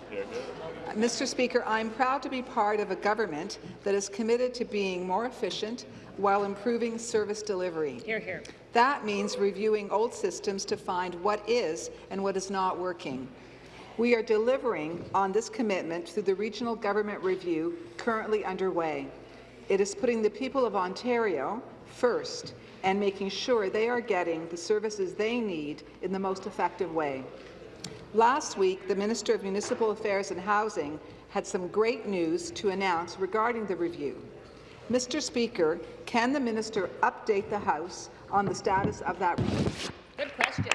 Uh, Mr. Speaker, I'm proud to be part of a government that is committed to being more efficient while improving service delivery. Hear, hear. That means reviewing old systems to find what is and what is not working. We are delivering on this commitment through the regional government review currently underway. It is putting the people of Ontario first and making sure they are getting the services they need in the most effective way. Last week, the Minister of Municipal Affairs and Housing had some great news to announce regarding the review. Mr. Speaker, can the minister update the House on the status of that review? Good question.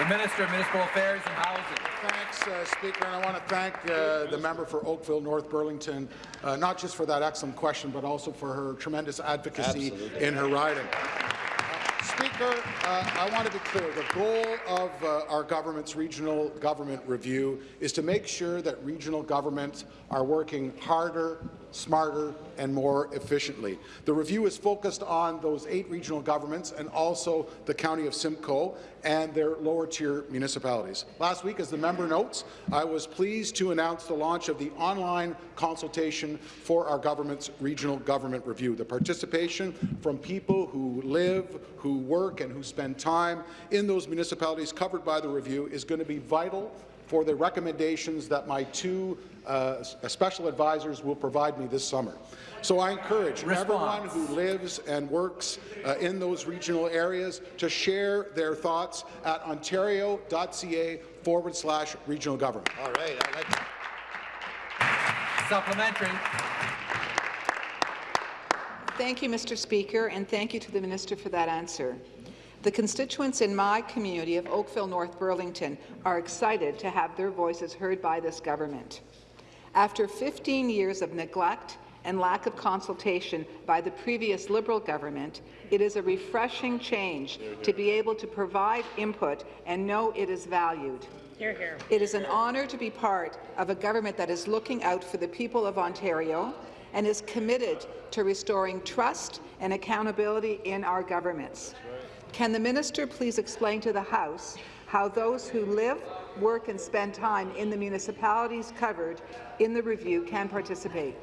The Minister of Municipal Affairs and Housing. Thanks, uh, Speaker, and I want to thank uh, the member for Oakville North Burlington, uh, not just for that excellent question, but also for her tremendous advocacy Absolutely. in her riding. Uh, Speaker, Speaker, uh, I want to be clear. The goal of uh, our government's regional government review is to make sure that regional governments are working harder, smarter and more efficiently. The review is focused on those eight regional governments and also the County of Simcoe and their lower-tier municipalities. Last week, as the member notes, I was pleased to announce the launch of the online consultation for our government's regional government review. The participation from people who live, who work and who spend time in those municipalities covered by the review is going to be vital for the recommendations that my two uh, special advisors will provide me this summer. So I encourage Response. everyone who lives and works uh, in those regional areas to share their thoughts at ontario.ca forward slash regional government. All right. I like Supplementary. Thank you, Mr. Speaker, and thank you to the minister for that answer. The constituents in my community of Oakville North Burlington are excited to have their voices heard by this government. After 15 years of neglect and lack of consultation by the previous Liberal government, it is a refreshing change to be able to provide input and know it is valued. Hear, hear. It is an honour to be part of a government that is looking out for the people of Ontario and is committed to restoring trust and accountability in our governments. Can the minister please explain to the House how those who live, work and spend time in the municipalities covered in the review can participate?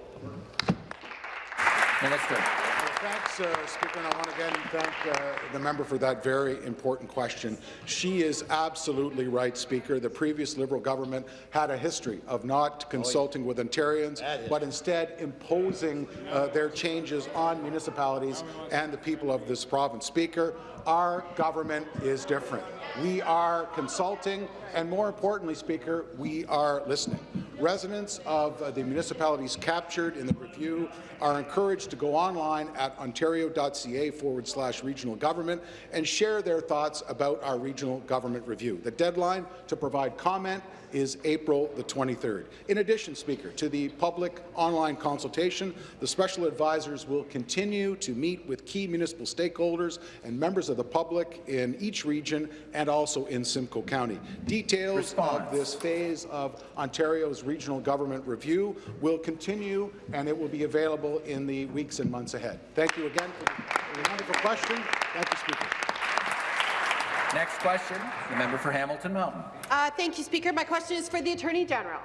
Minister. Thanks, uh, Speaker, and I want to again thank uh, the member for that very important question. She is absolutely right, Speaker. The previous Liberal government had a history of not consulting with Ontarians, but instead imposing uh, their changes on municipalities and the people of this province. Speaker, our government is different. We are consulting, and more importantly, Speaker, we are listening. Residents of uh, the municipalities captured in the review are encouraged to go online at ontario.ca forward slash regional government and share their thoughts about our regional government review. The deadline to provide comment is April the 23rd. In addition, Speaker, to the public online consultation, the special advisors will continue to meet with key municipal stakeholders and members of the public in each region and also in Simcoe County. Details Response. of this phase of Ontario's regional government review will continue and it will be available in the weeks and months ahead. Thank you again for the wonderful question. Thank you, Speaker. Next question, the member for Hamilton Mountain. Uh, thank you, Speaker. My question is for the Attorney General.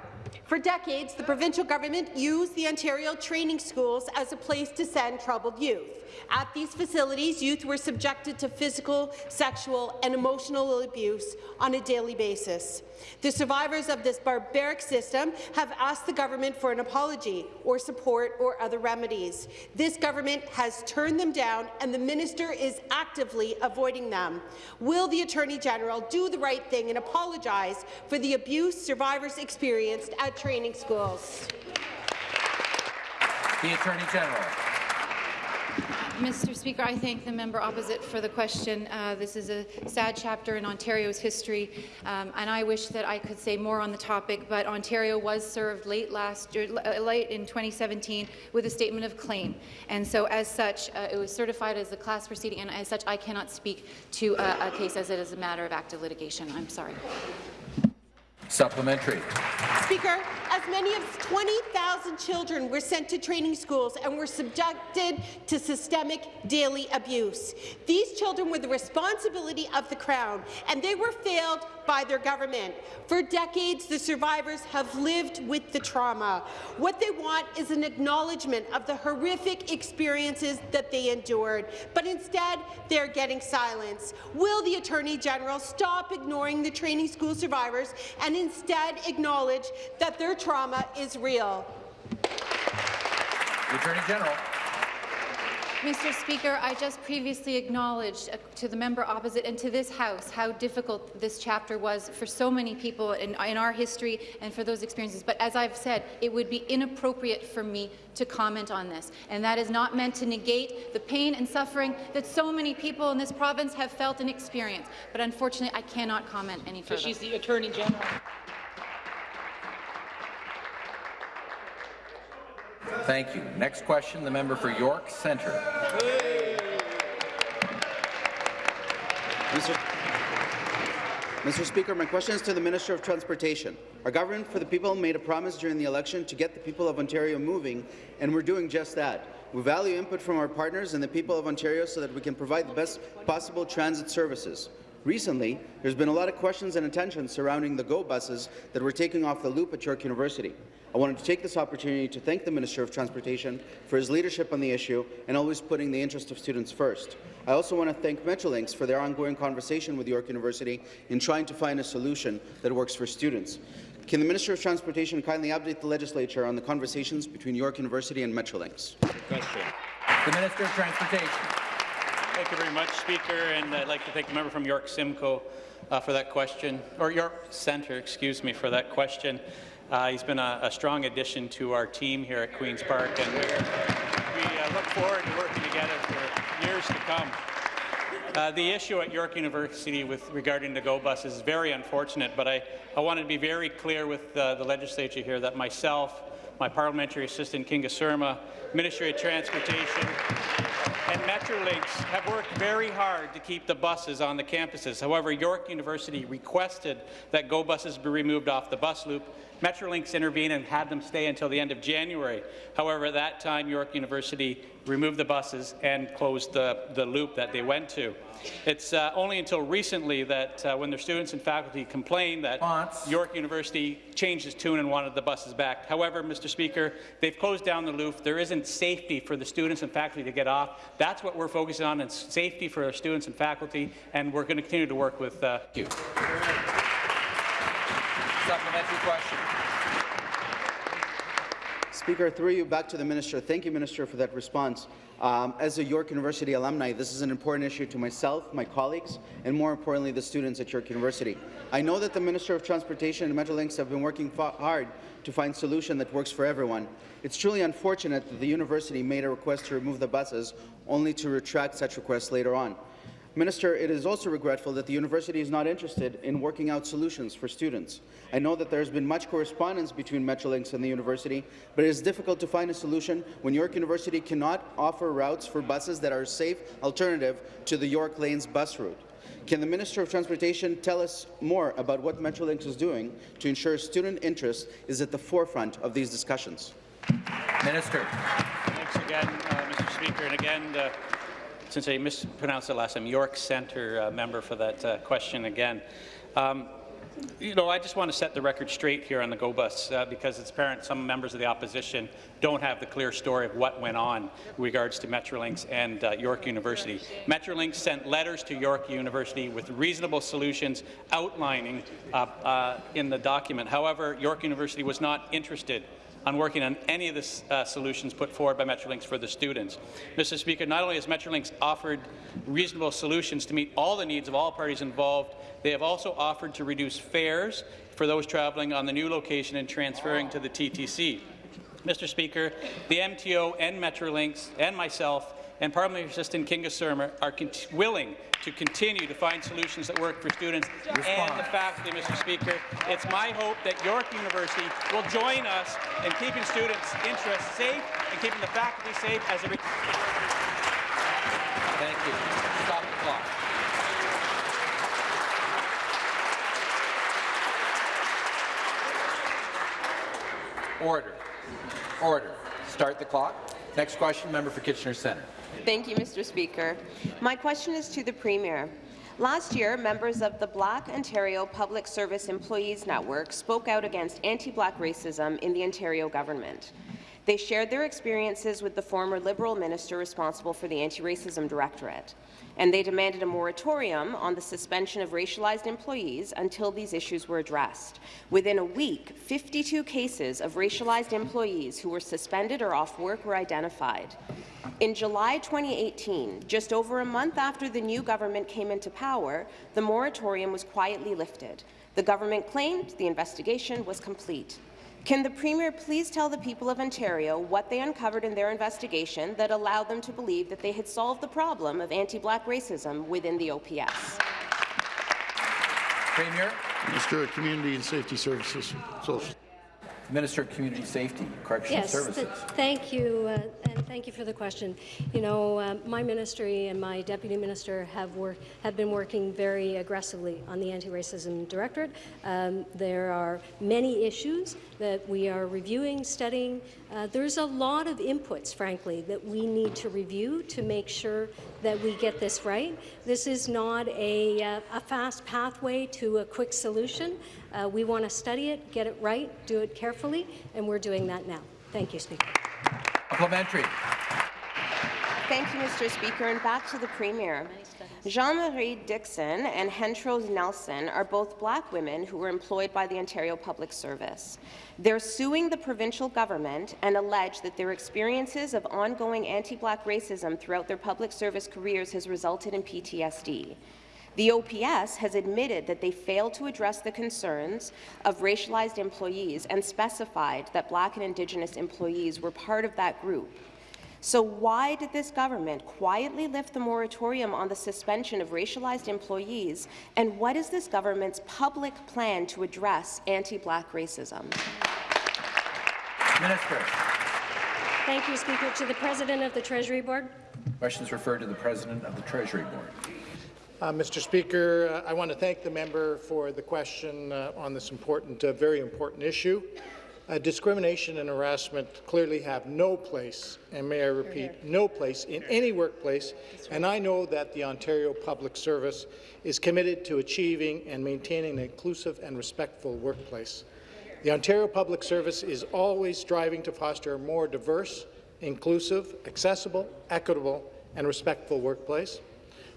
For decades, the provincial government used the Ontario training schools as a place to send troubled youth. At these facilities, youth were subjected to physical, sexual and emotional abuse on a daily basis. The survivors of this barbaric system have asked the government for an apology or support or other remedies. This government has turned them down, and the minister is actively avoiding them. Will the Attorney General do the right thing and apologize for the abuse survivors experienced at training schools? The Attorney General. Mr. Speaker, I thank the member opposite for the question. Uh, this is a sad chapter in Ontario's history, um, and I wish that I could say more on the topic, but Ontario was served late last year, uh, late in 2017 with a statement of claim. And so as such, uh, it was certified as a class proceeding, and as such, I cannot speak to a, a case as it is a matter of active litigation. I'm sorry. Supplementary. Speaker, as many as 20,000 children were sent to training schools and were subjected to systemic daily abuse. These children were the responsibility of the Crown, and they were failed by their government. For decades, the survivors have lived with the trauma. What they want is an acknowledgement of the horrific experiences that they endured, but instead, they're getting silence. Will the Attorney General stop ignoring the training school survivors and instead acknowledge that their trauma is real? The Attorney General. Mr. Speaker, I just previously acknowledged uh, to the member opposite and to this House how difficult this chapter was for so many people in, in, our history and for those experiences. But as I've said, it would be inappropriate for me to comment on this. And that is not meant to negate the pain and suffering that so many people in this province have felt and experienced. But unfortunately, I cannot comment any further. So She's the Attorney General. Thank you. Next question, the member for York Centre. Mr. Mr. Speaker, my question is to the Minister of Transportation. Our government for the people made a promise during the election to get the people of Ontario moving, and we're doing just that. We value input from our partners and the people of Ontario so that we can provide the best possible transit services. Recently, there's been a lot of questions and attention surrounding the GO buses that were taking off the loop at York University. I wanted to take this opportunity to thank the Minister of Transportation for his leadership on the issue and always putting the interest of students first. I also want to thank Metrolinx for their ongoing conversation with York University in trying to find a solution that works for students. Can the Minister of Transportation kindly update the Legislature on the conversations between York University and Metrolinx? Question. The Minister of Transportation. Thank you very much, Speaker, and I'd like to thank the member from York Simcoe uh, for that question, or York Centre, excuse me, for that question. Uh, he's been a, a, strong addition to our team here at Queen's Park, and we uh, look forward to working together for years to come. Uh, the issue at York University with regarding the GO bus is very unfortunate, but I, I want to be very clear with uh, the legislature here that myself, my parliamentary assistant Kinga Surma, Ministry of Transportation, and Metrolinx have worked very hard to keep the buses on the campuses. However, York University requested that GO buses be removed off the bus loop, Metrolinx intervened and had them stay until the end of January. However, at that time, York University removed the buses and closed the, the loop that they went to. It's uh, only until recently that uh, when their students and faculty complained that York University changed its tune and wanted the buses back. However, Mr. Speaker, they've closed down the loop. There isn't safety for the students and faculty to get off. That's what we're focusing on, and safety for our students and faculty, and we're going to continue to work with uh, you. Supplementary question. Speaker, through you back to the minister. Thank you, Minister, for that response. Um, as a York University alumni, this is an important issue to myself, my colleagues, and more importantly, the students at York University. I know that the Minister of Transportation and Metrolinx have been working hard to find a solution that works for everyone. It's truly unfortunate that the university made a request to remove the buses, only to retract such requests later on. Minister, it is also regretful that the university is not interested in working out solutions for students. I know that there has been much correspondence between Metrolinx and the university, but it is difficult to find a solution when York University cannot offer routes for buses that are a safe alternative to the York Lanes bus route. Can the Minister of Transportation tell us more about what Metrolinx is doing to ensure student interest is at the forefront of these discussions? Minister. Thanks again, uh, Mr. Speaker. And again, uh, since I mispronounced it last time, York Centre uh, member for that uh, question again. Um, you know, I just want to set the record straight here on the GO bus uh, because it's apparent some members of the opposition don't have the clear story of what went on in regards to Metrolinx and uh, York University. Metrolinx sent letters to York University with reasonable solutions outlining uh, uh in the document. However, York University was not interested on working on any of the uh, solutions put forward by Metrolinx for the students. Mr. Speaker, not only has Metrolinx offered reasonable solutions to meet all the needs of all parties involved, they have also offered to reduce fares for those travelling on the new location and transferring to the TTC. Mr. Speaker, the MTO and Metrolinx and myself and Parliamentary Assistant Kinga Surma are willing to continue to find solutions that work for students Respond. and the faculty, Mr. Speaker. It's my hope that York University will join us in keeping students' interests safe and keeping the faculty safe as a Thank you. Stop the clock. Order. Order. Start the clock. Next question, member for Kitchener Centre. Thank you, Mr. Speaker. My question is to the Premier. Last year, members of the Black Ontario Public Service Employees Network spoke out against anti-black racism in the Ontario government. They shared their experiences with the former Liberal minister responsible for the Anti-Racism Directorate and they demanded a moratorium on the suspension of racialized employees until these issues were addressed. Within a week, 52 cases of racialized employees who were suspended or off work were identified. In July 2018, just over a month after the new government came into power, the moratorium was quietly lifted. The government claimed the investigation was complete. Can the Premier please tell the people of Ontario what they uncovered in their investigation that allowed them to believe that they had solved the problem of anti-black racism within the OPS? Premier. Mr. Community and Safety Services. Social. Minister of Community Safety, Correctional yes, Services. th thank you, uh, and thank you for the question. You know, uh, my ministry and my deputy minister have have been working very aggressively on the anti-racism directorate. Um, there are many issues that we are reviewing, studying. Uh, there's a lot of inputs, frankly, that we need to review to make sure that we get this right. This is not a, uh, a fast pathway to a quick solution. Uh, we want to study it, get it right, do it carefully, and we're doing that now. Thank you, Speaker. Supplementary. Thank you, Mr. Speaker. And back to the Premier. Jean-Marie Dixon and Hentrose Nelson are both black women who were employed by the Ontario Public Service. They're suing the provincial government and allege that their experiences of ongoing anti-black racism throughout their public service careers has resulted in PTSD. The OPS has admitted that they failed to address the concerns of racialized employees and specified that Black and Indigenous employees were part of that group. So why did this government quietly lift the moratorium on the suspension of racialized employees, and what is this government's public plan to address anti-Black racism? Minister. Thank you, Speaker. To the President of the Treasury Board. Questions referred to the President of the Treasury Board. Uh, Mr. Speaker, uh, I want to thank the member for the question uh, on this important, uh, very important issue. Uh, discrimination and harassment clearly have no place, and may I repeat, no place in any workplace, and I know that the Ontario Public Service is committed to achieving and maintaining an inclusive and respectful workplace. The Ontario Public Service is always striving to foster a more diverse, inclusive, accessible, equitable, and respectful workplace.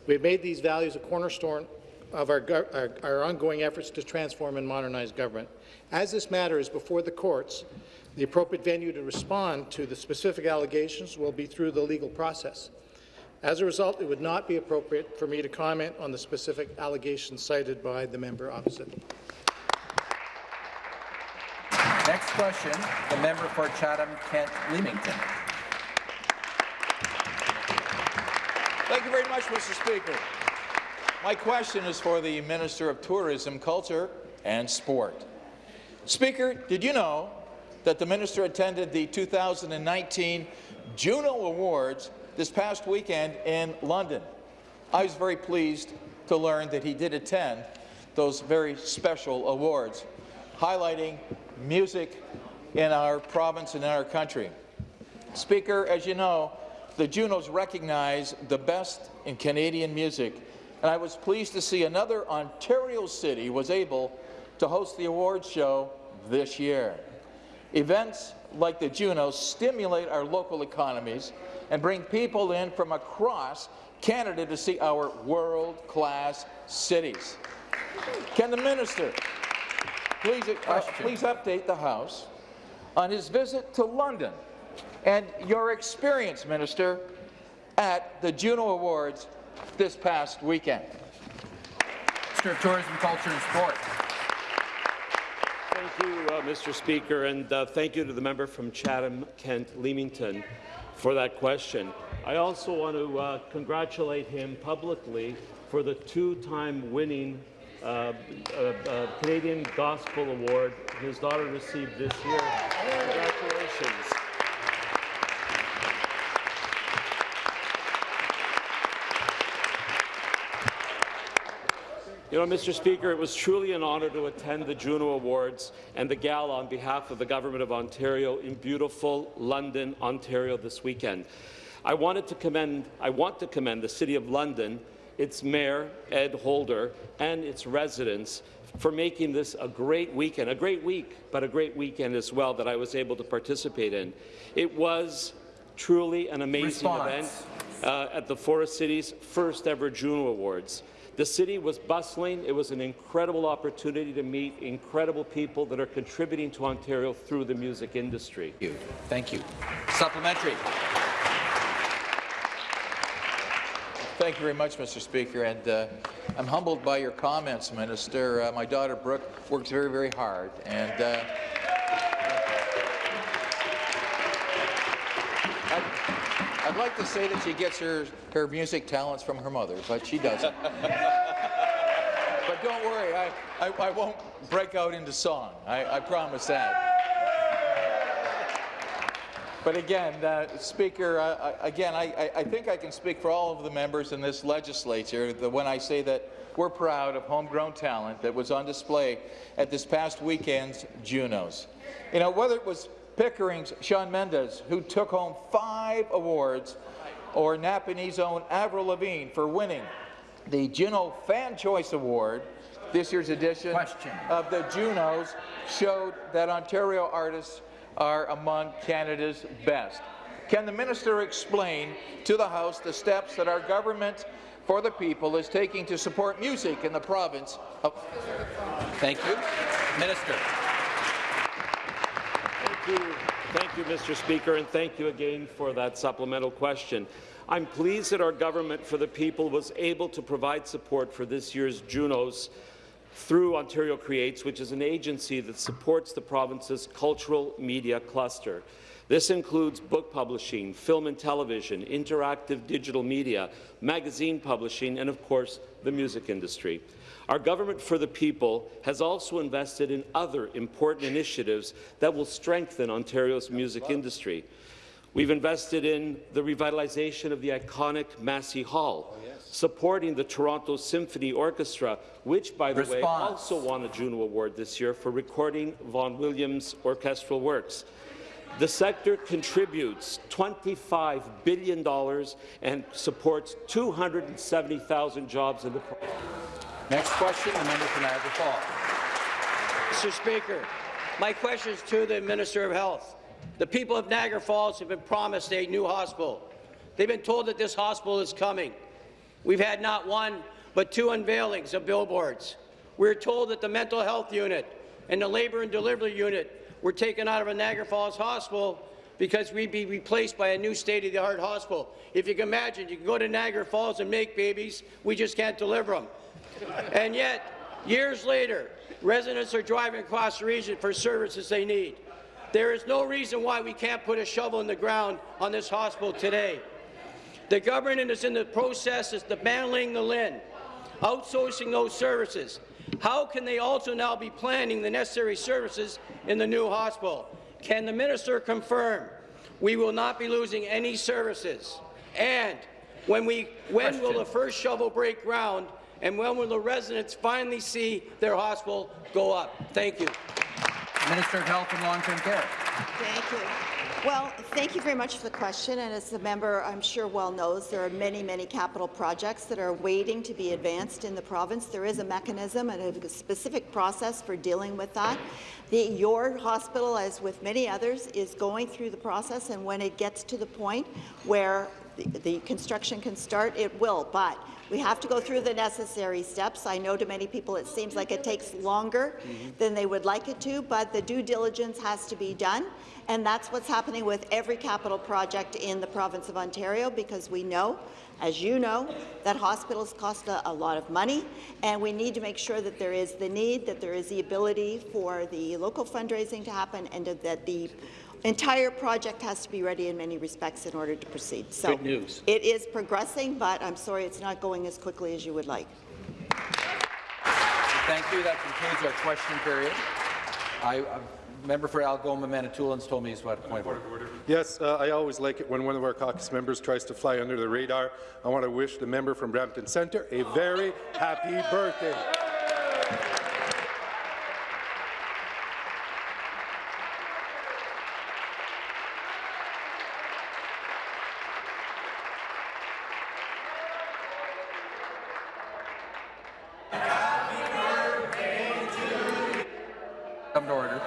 We have made these values a cornerstone of our, our, our, ongoing efforts to transform and modernize government. As this matter is before the courts, the appropriate venue to respond to the specific allegations will be through the legal process. As a result, it would not be appropriate for me to comment on the specific allegations cited by the member opposite. Next question, the member for Chatham-Kent-Leamington. Thank you very much, Mr. Speaker. My question is for the Minister of Tourism, Culture and Sport. Speaker, did you know that the minister attended the 2019 Juno Awards this past weekend in London? I was very pleased to learn that he did attend those very special awards, highlighting music in our province and in our country. Speaker, as you know, the Junos recognize the best in Canadian music, and I was pleased to see another Ontario city was able to host the awards show this year. Events like the Junos stimulate our local economies and bring people in from across Canada to see our world-class cities. Can the minister please, uh, please update the House on his visit to London and your experience, Minister, at the Juno Awards this past weekend. Minister of Tourism, Culture and Sport. Thank you, uh, Mr. Speaker, and uh, thank you to the member from Chatham-Kent-Leamington for that question. I also want to uh, congratulate him publicly for the two-time winning uh, uh, uh, Canadian Gospel Award his daughter received this year. Congratulations. You know, Mr. Speaker, it was truly an honour to attend the Juno Awards and the gala on behalf of the Government of Ontario in beautiful London, Ontario this weekend. I wanted to commend, I want to commend the City of London, its Mayor, Ed Holder, and its residents for making this a great weekend, a great week, but a great weekend as well that I was able to participate in. It was truly an amazing Response. event uh, at the Forest City's first ever Juno Awards. The city was bustling. It was an incredible opportunity to meet incredible people that are contributing to Ontario through the music industry. Thank you. Thank you. Supplementary. Thank you very much, Mr. Speaker, and uh, I'm humbled by your comments, Minister. Uh, my daughter Brooke works very, very hard, and uh, I'd like to say that she gets her, her music talents from her mother, but she doesn't. but don't worry, I, I, I, won't break out into song. I, I promise that. But again, uh, Speaker, uh, again, I, I- I think I can speak for all of the members in this legislature that when I say that we're proud of homegrown talent that was on display at this past weekend's Junos. You know, whether it was Pickering's Shawn Mendes, who took home five awards, or Napanee's own Avril Lavigne for winning the Juno Fan Choice Award, this year's edition of the Junos showed that Ontario artists are among Canada's best. Can the minister explain to the House the steps that our government for the people is taking to support music in the province of... Thank you. Minister. Thank you. Thank you, Mr. Speaker, and thank you again for that supplemental question. I'm pleased that our government for the people was able to provide support for this year's Junos through Ontario Creates, which is an agency that supports the province's cultural media cluster. This includes book publishing, film and television, interactive digital media, magazine publishing, and of course, the music industry. Our Government for the People has also invested in other important initiatives that will strengthen Ontario's music industry. We've invested in the revitalization of the iconic Massey Hall, oh, supporting the Toronto Symphony Orchestra, which, by the way, also won a Juno Award this year for recording Vaughan Williams' orchestral works. The sector contributes $25 billion and supports 270,000 jobs in the province. Next question, the member for Niagara Falls. Mr. Speaker, my question is to the Minister of Health. The people of Niagara Falls have been promised a new hospital. They've been told that this hospital is coming. We've had not one, but two unveilings of billboards. We're told that the mental health unit and the labour and delivery unit were taken out of a Niagara Falls hospital because we'd be replaced by a new state-of-the-art hospital. If you can imagine, you can go to Niagara Falls and make babies, we just can't deliver them. And yet, years later, residents are driving across the region for services they need. There is no reason why we can't put a shovel in the ground on this hospital today. The government is in the process of dismantling the LHIN, outsourcing those services. How can they also now be planning the necessary services in the new hospital? Can the minister confirm we will not be losing any services? And when, we, when will the first shovel break ground and when will the residents finally see their hospital go up? Thank you. Minister of Health and Long-Term Care. Thank you. Well, thank you very much for the question. And as the member, I'm sure well knows, there are many, many capital projects that are waiting to be advanced in the province. There is a mechanism and a specific process for dealing with that. The, your hospital, as with many others, is going through the process, and when it gets to the point where the, the construction can start, it will. But we have to go through the necessary steps. I know to many people it seems like it takes longer mm-hmm. than they would like it to, but the due diligence has to be done. And that's what's happening with every capital project in the province of Ontario because we know, as you know, that hospitals cost a, a lot of money and we need to make sure that there is the need, that there is the ability for the local fundraising to happen and that the entire project has to be ready in many respects in order to proceed. So Good news. It is progressing, but I'm sorry it's not going as quickly as you would like. Thank you. That concludes our question period. I, uh, member for Algoma Manitoulins told me he's got a point of order. Yes, uh, I always like it when one of our caucus members tries to fly under the radar. I want to wish the member from Brampton Centre a very happy birthday. Come to order.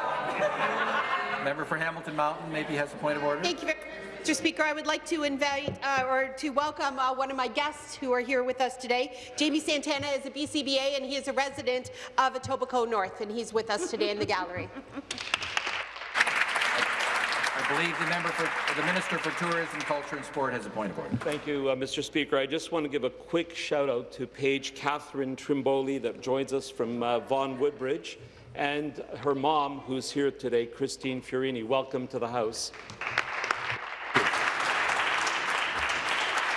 member for Hamilton Mountain maybe has a point of order. Thank you, very Mr. Speaker. I would like to invite uh, or to welcome uh, one of my guests who are here with us today. Jamie Santana is a BCBA and he is a resident of Etobicoke North, and he's with us today in the gallery. I believe the member for the Minister for Tourism, Culture and Sport has a point of order. Thank you, uh, Mr. Speaker. I just want to give a quick shout out to Paige Catherine Trimboli that joins us from uh, Vaughan Woodbridge and her mom, who's here today, Christine Fiorini. Welcome to the House.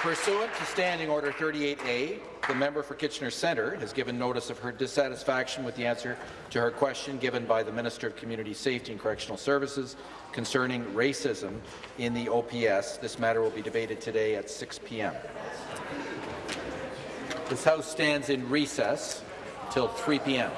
Pursuant to Standing Order 38A, the member for Kitchener Centre has given notice of her dissatisfaction with the answer to her question given by the Minister of Community Safety and Correctional Services concerning racism in the OPS. This matter will be debated today at 6 p.m. This House stands in recess till 3 p.m.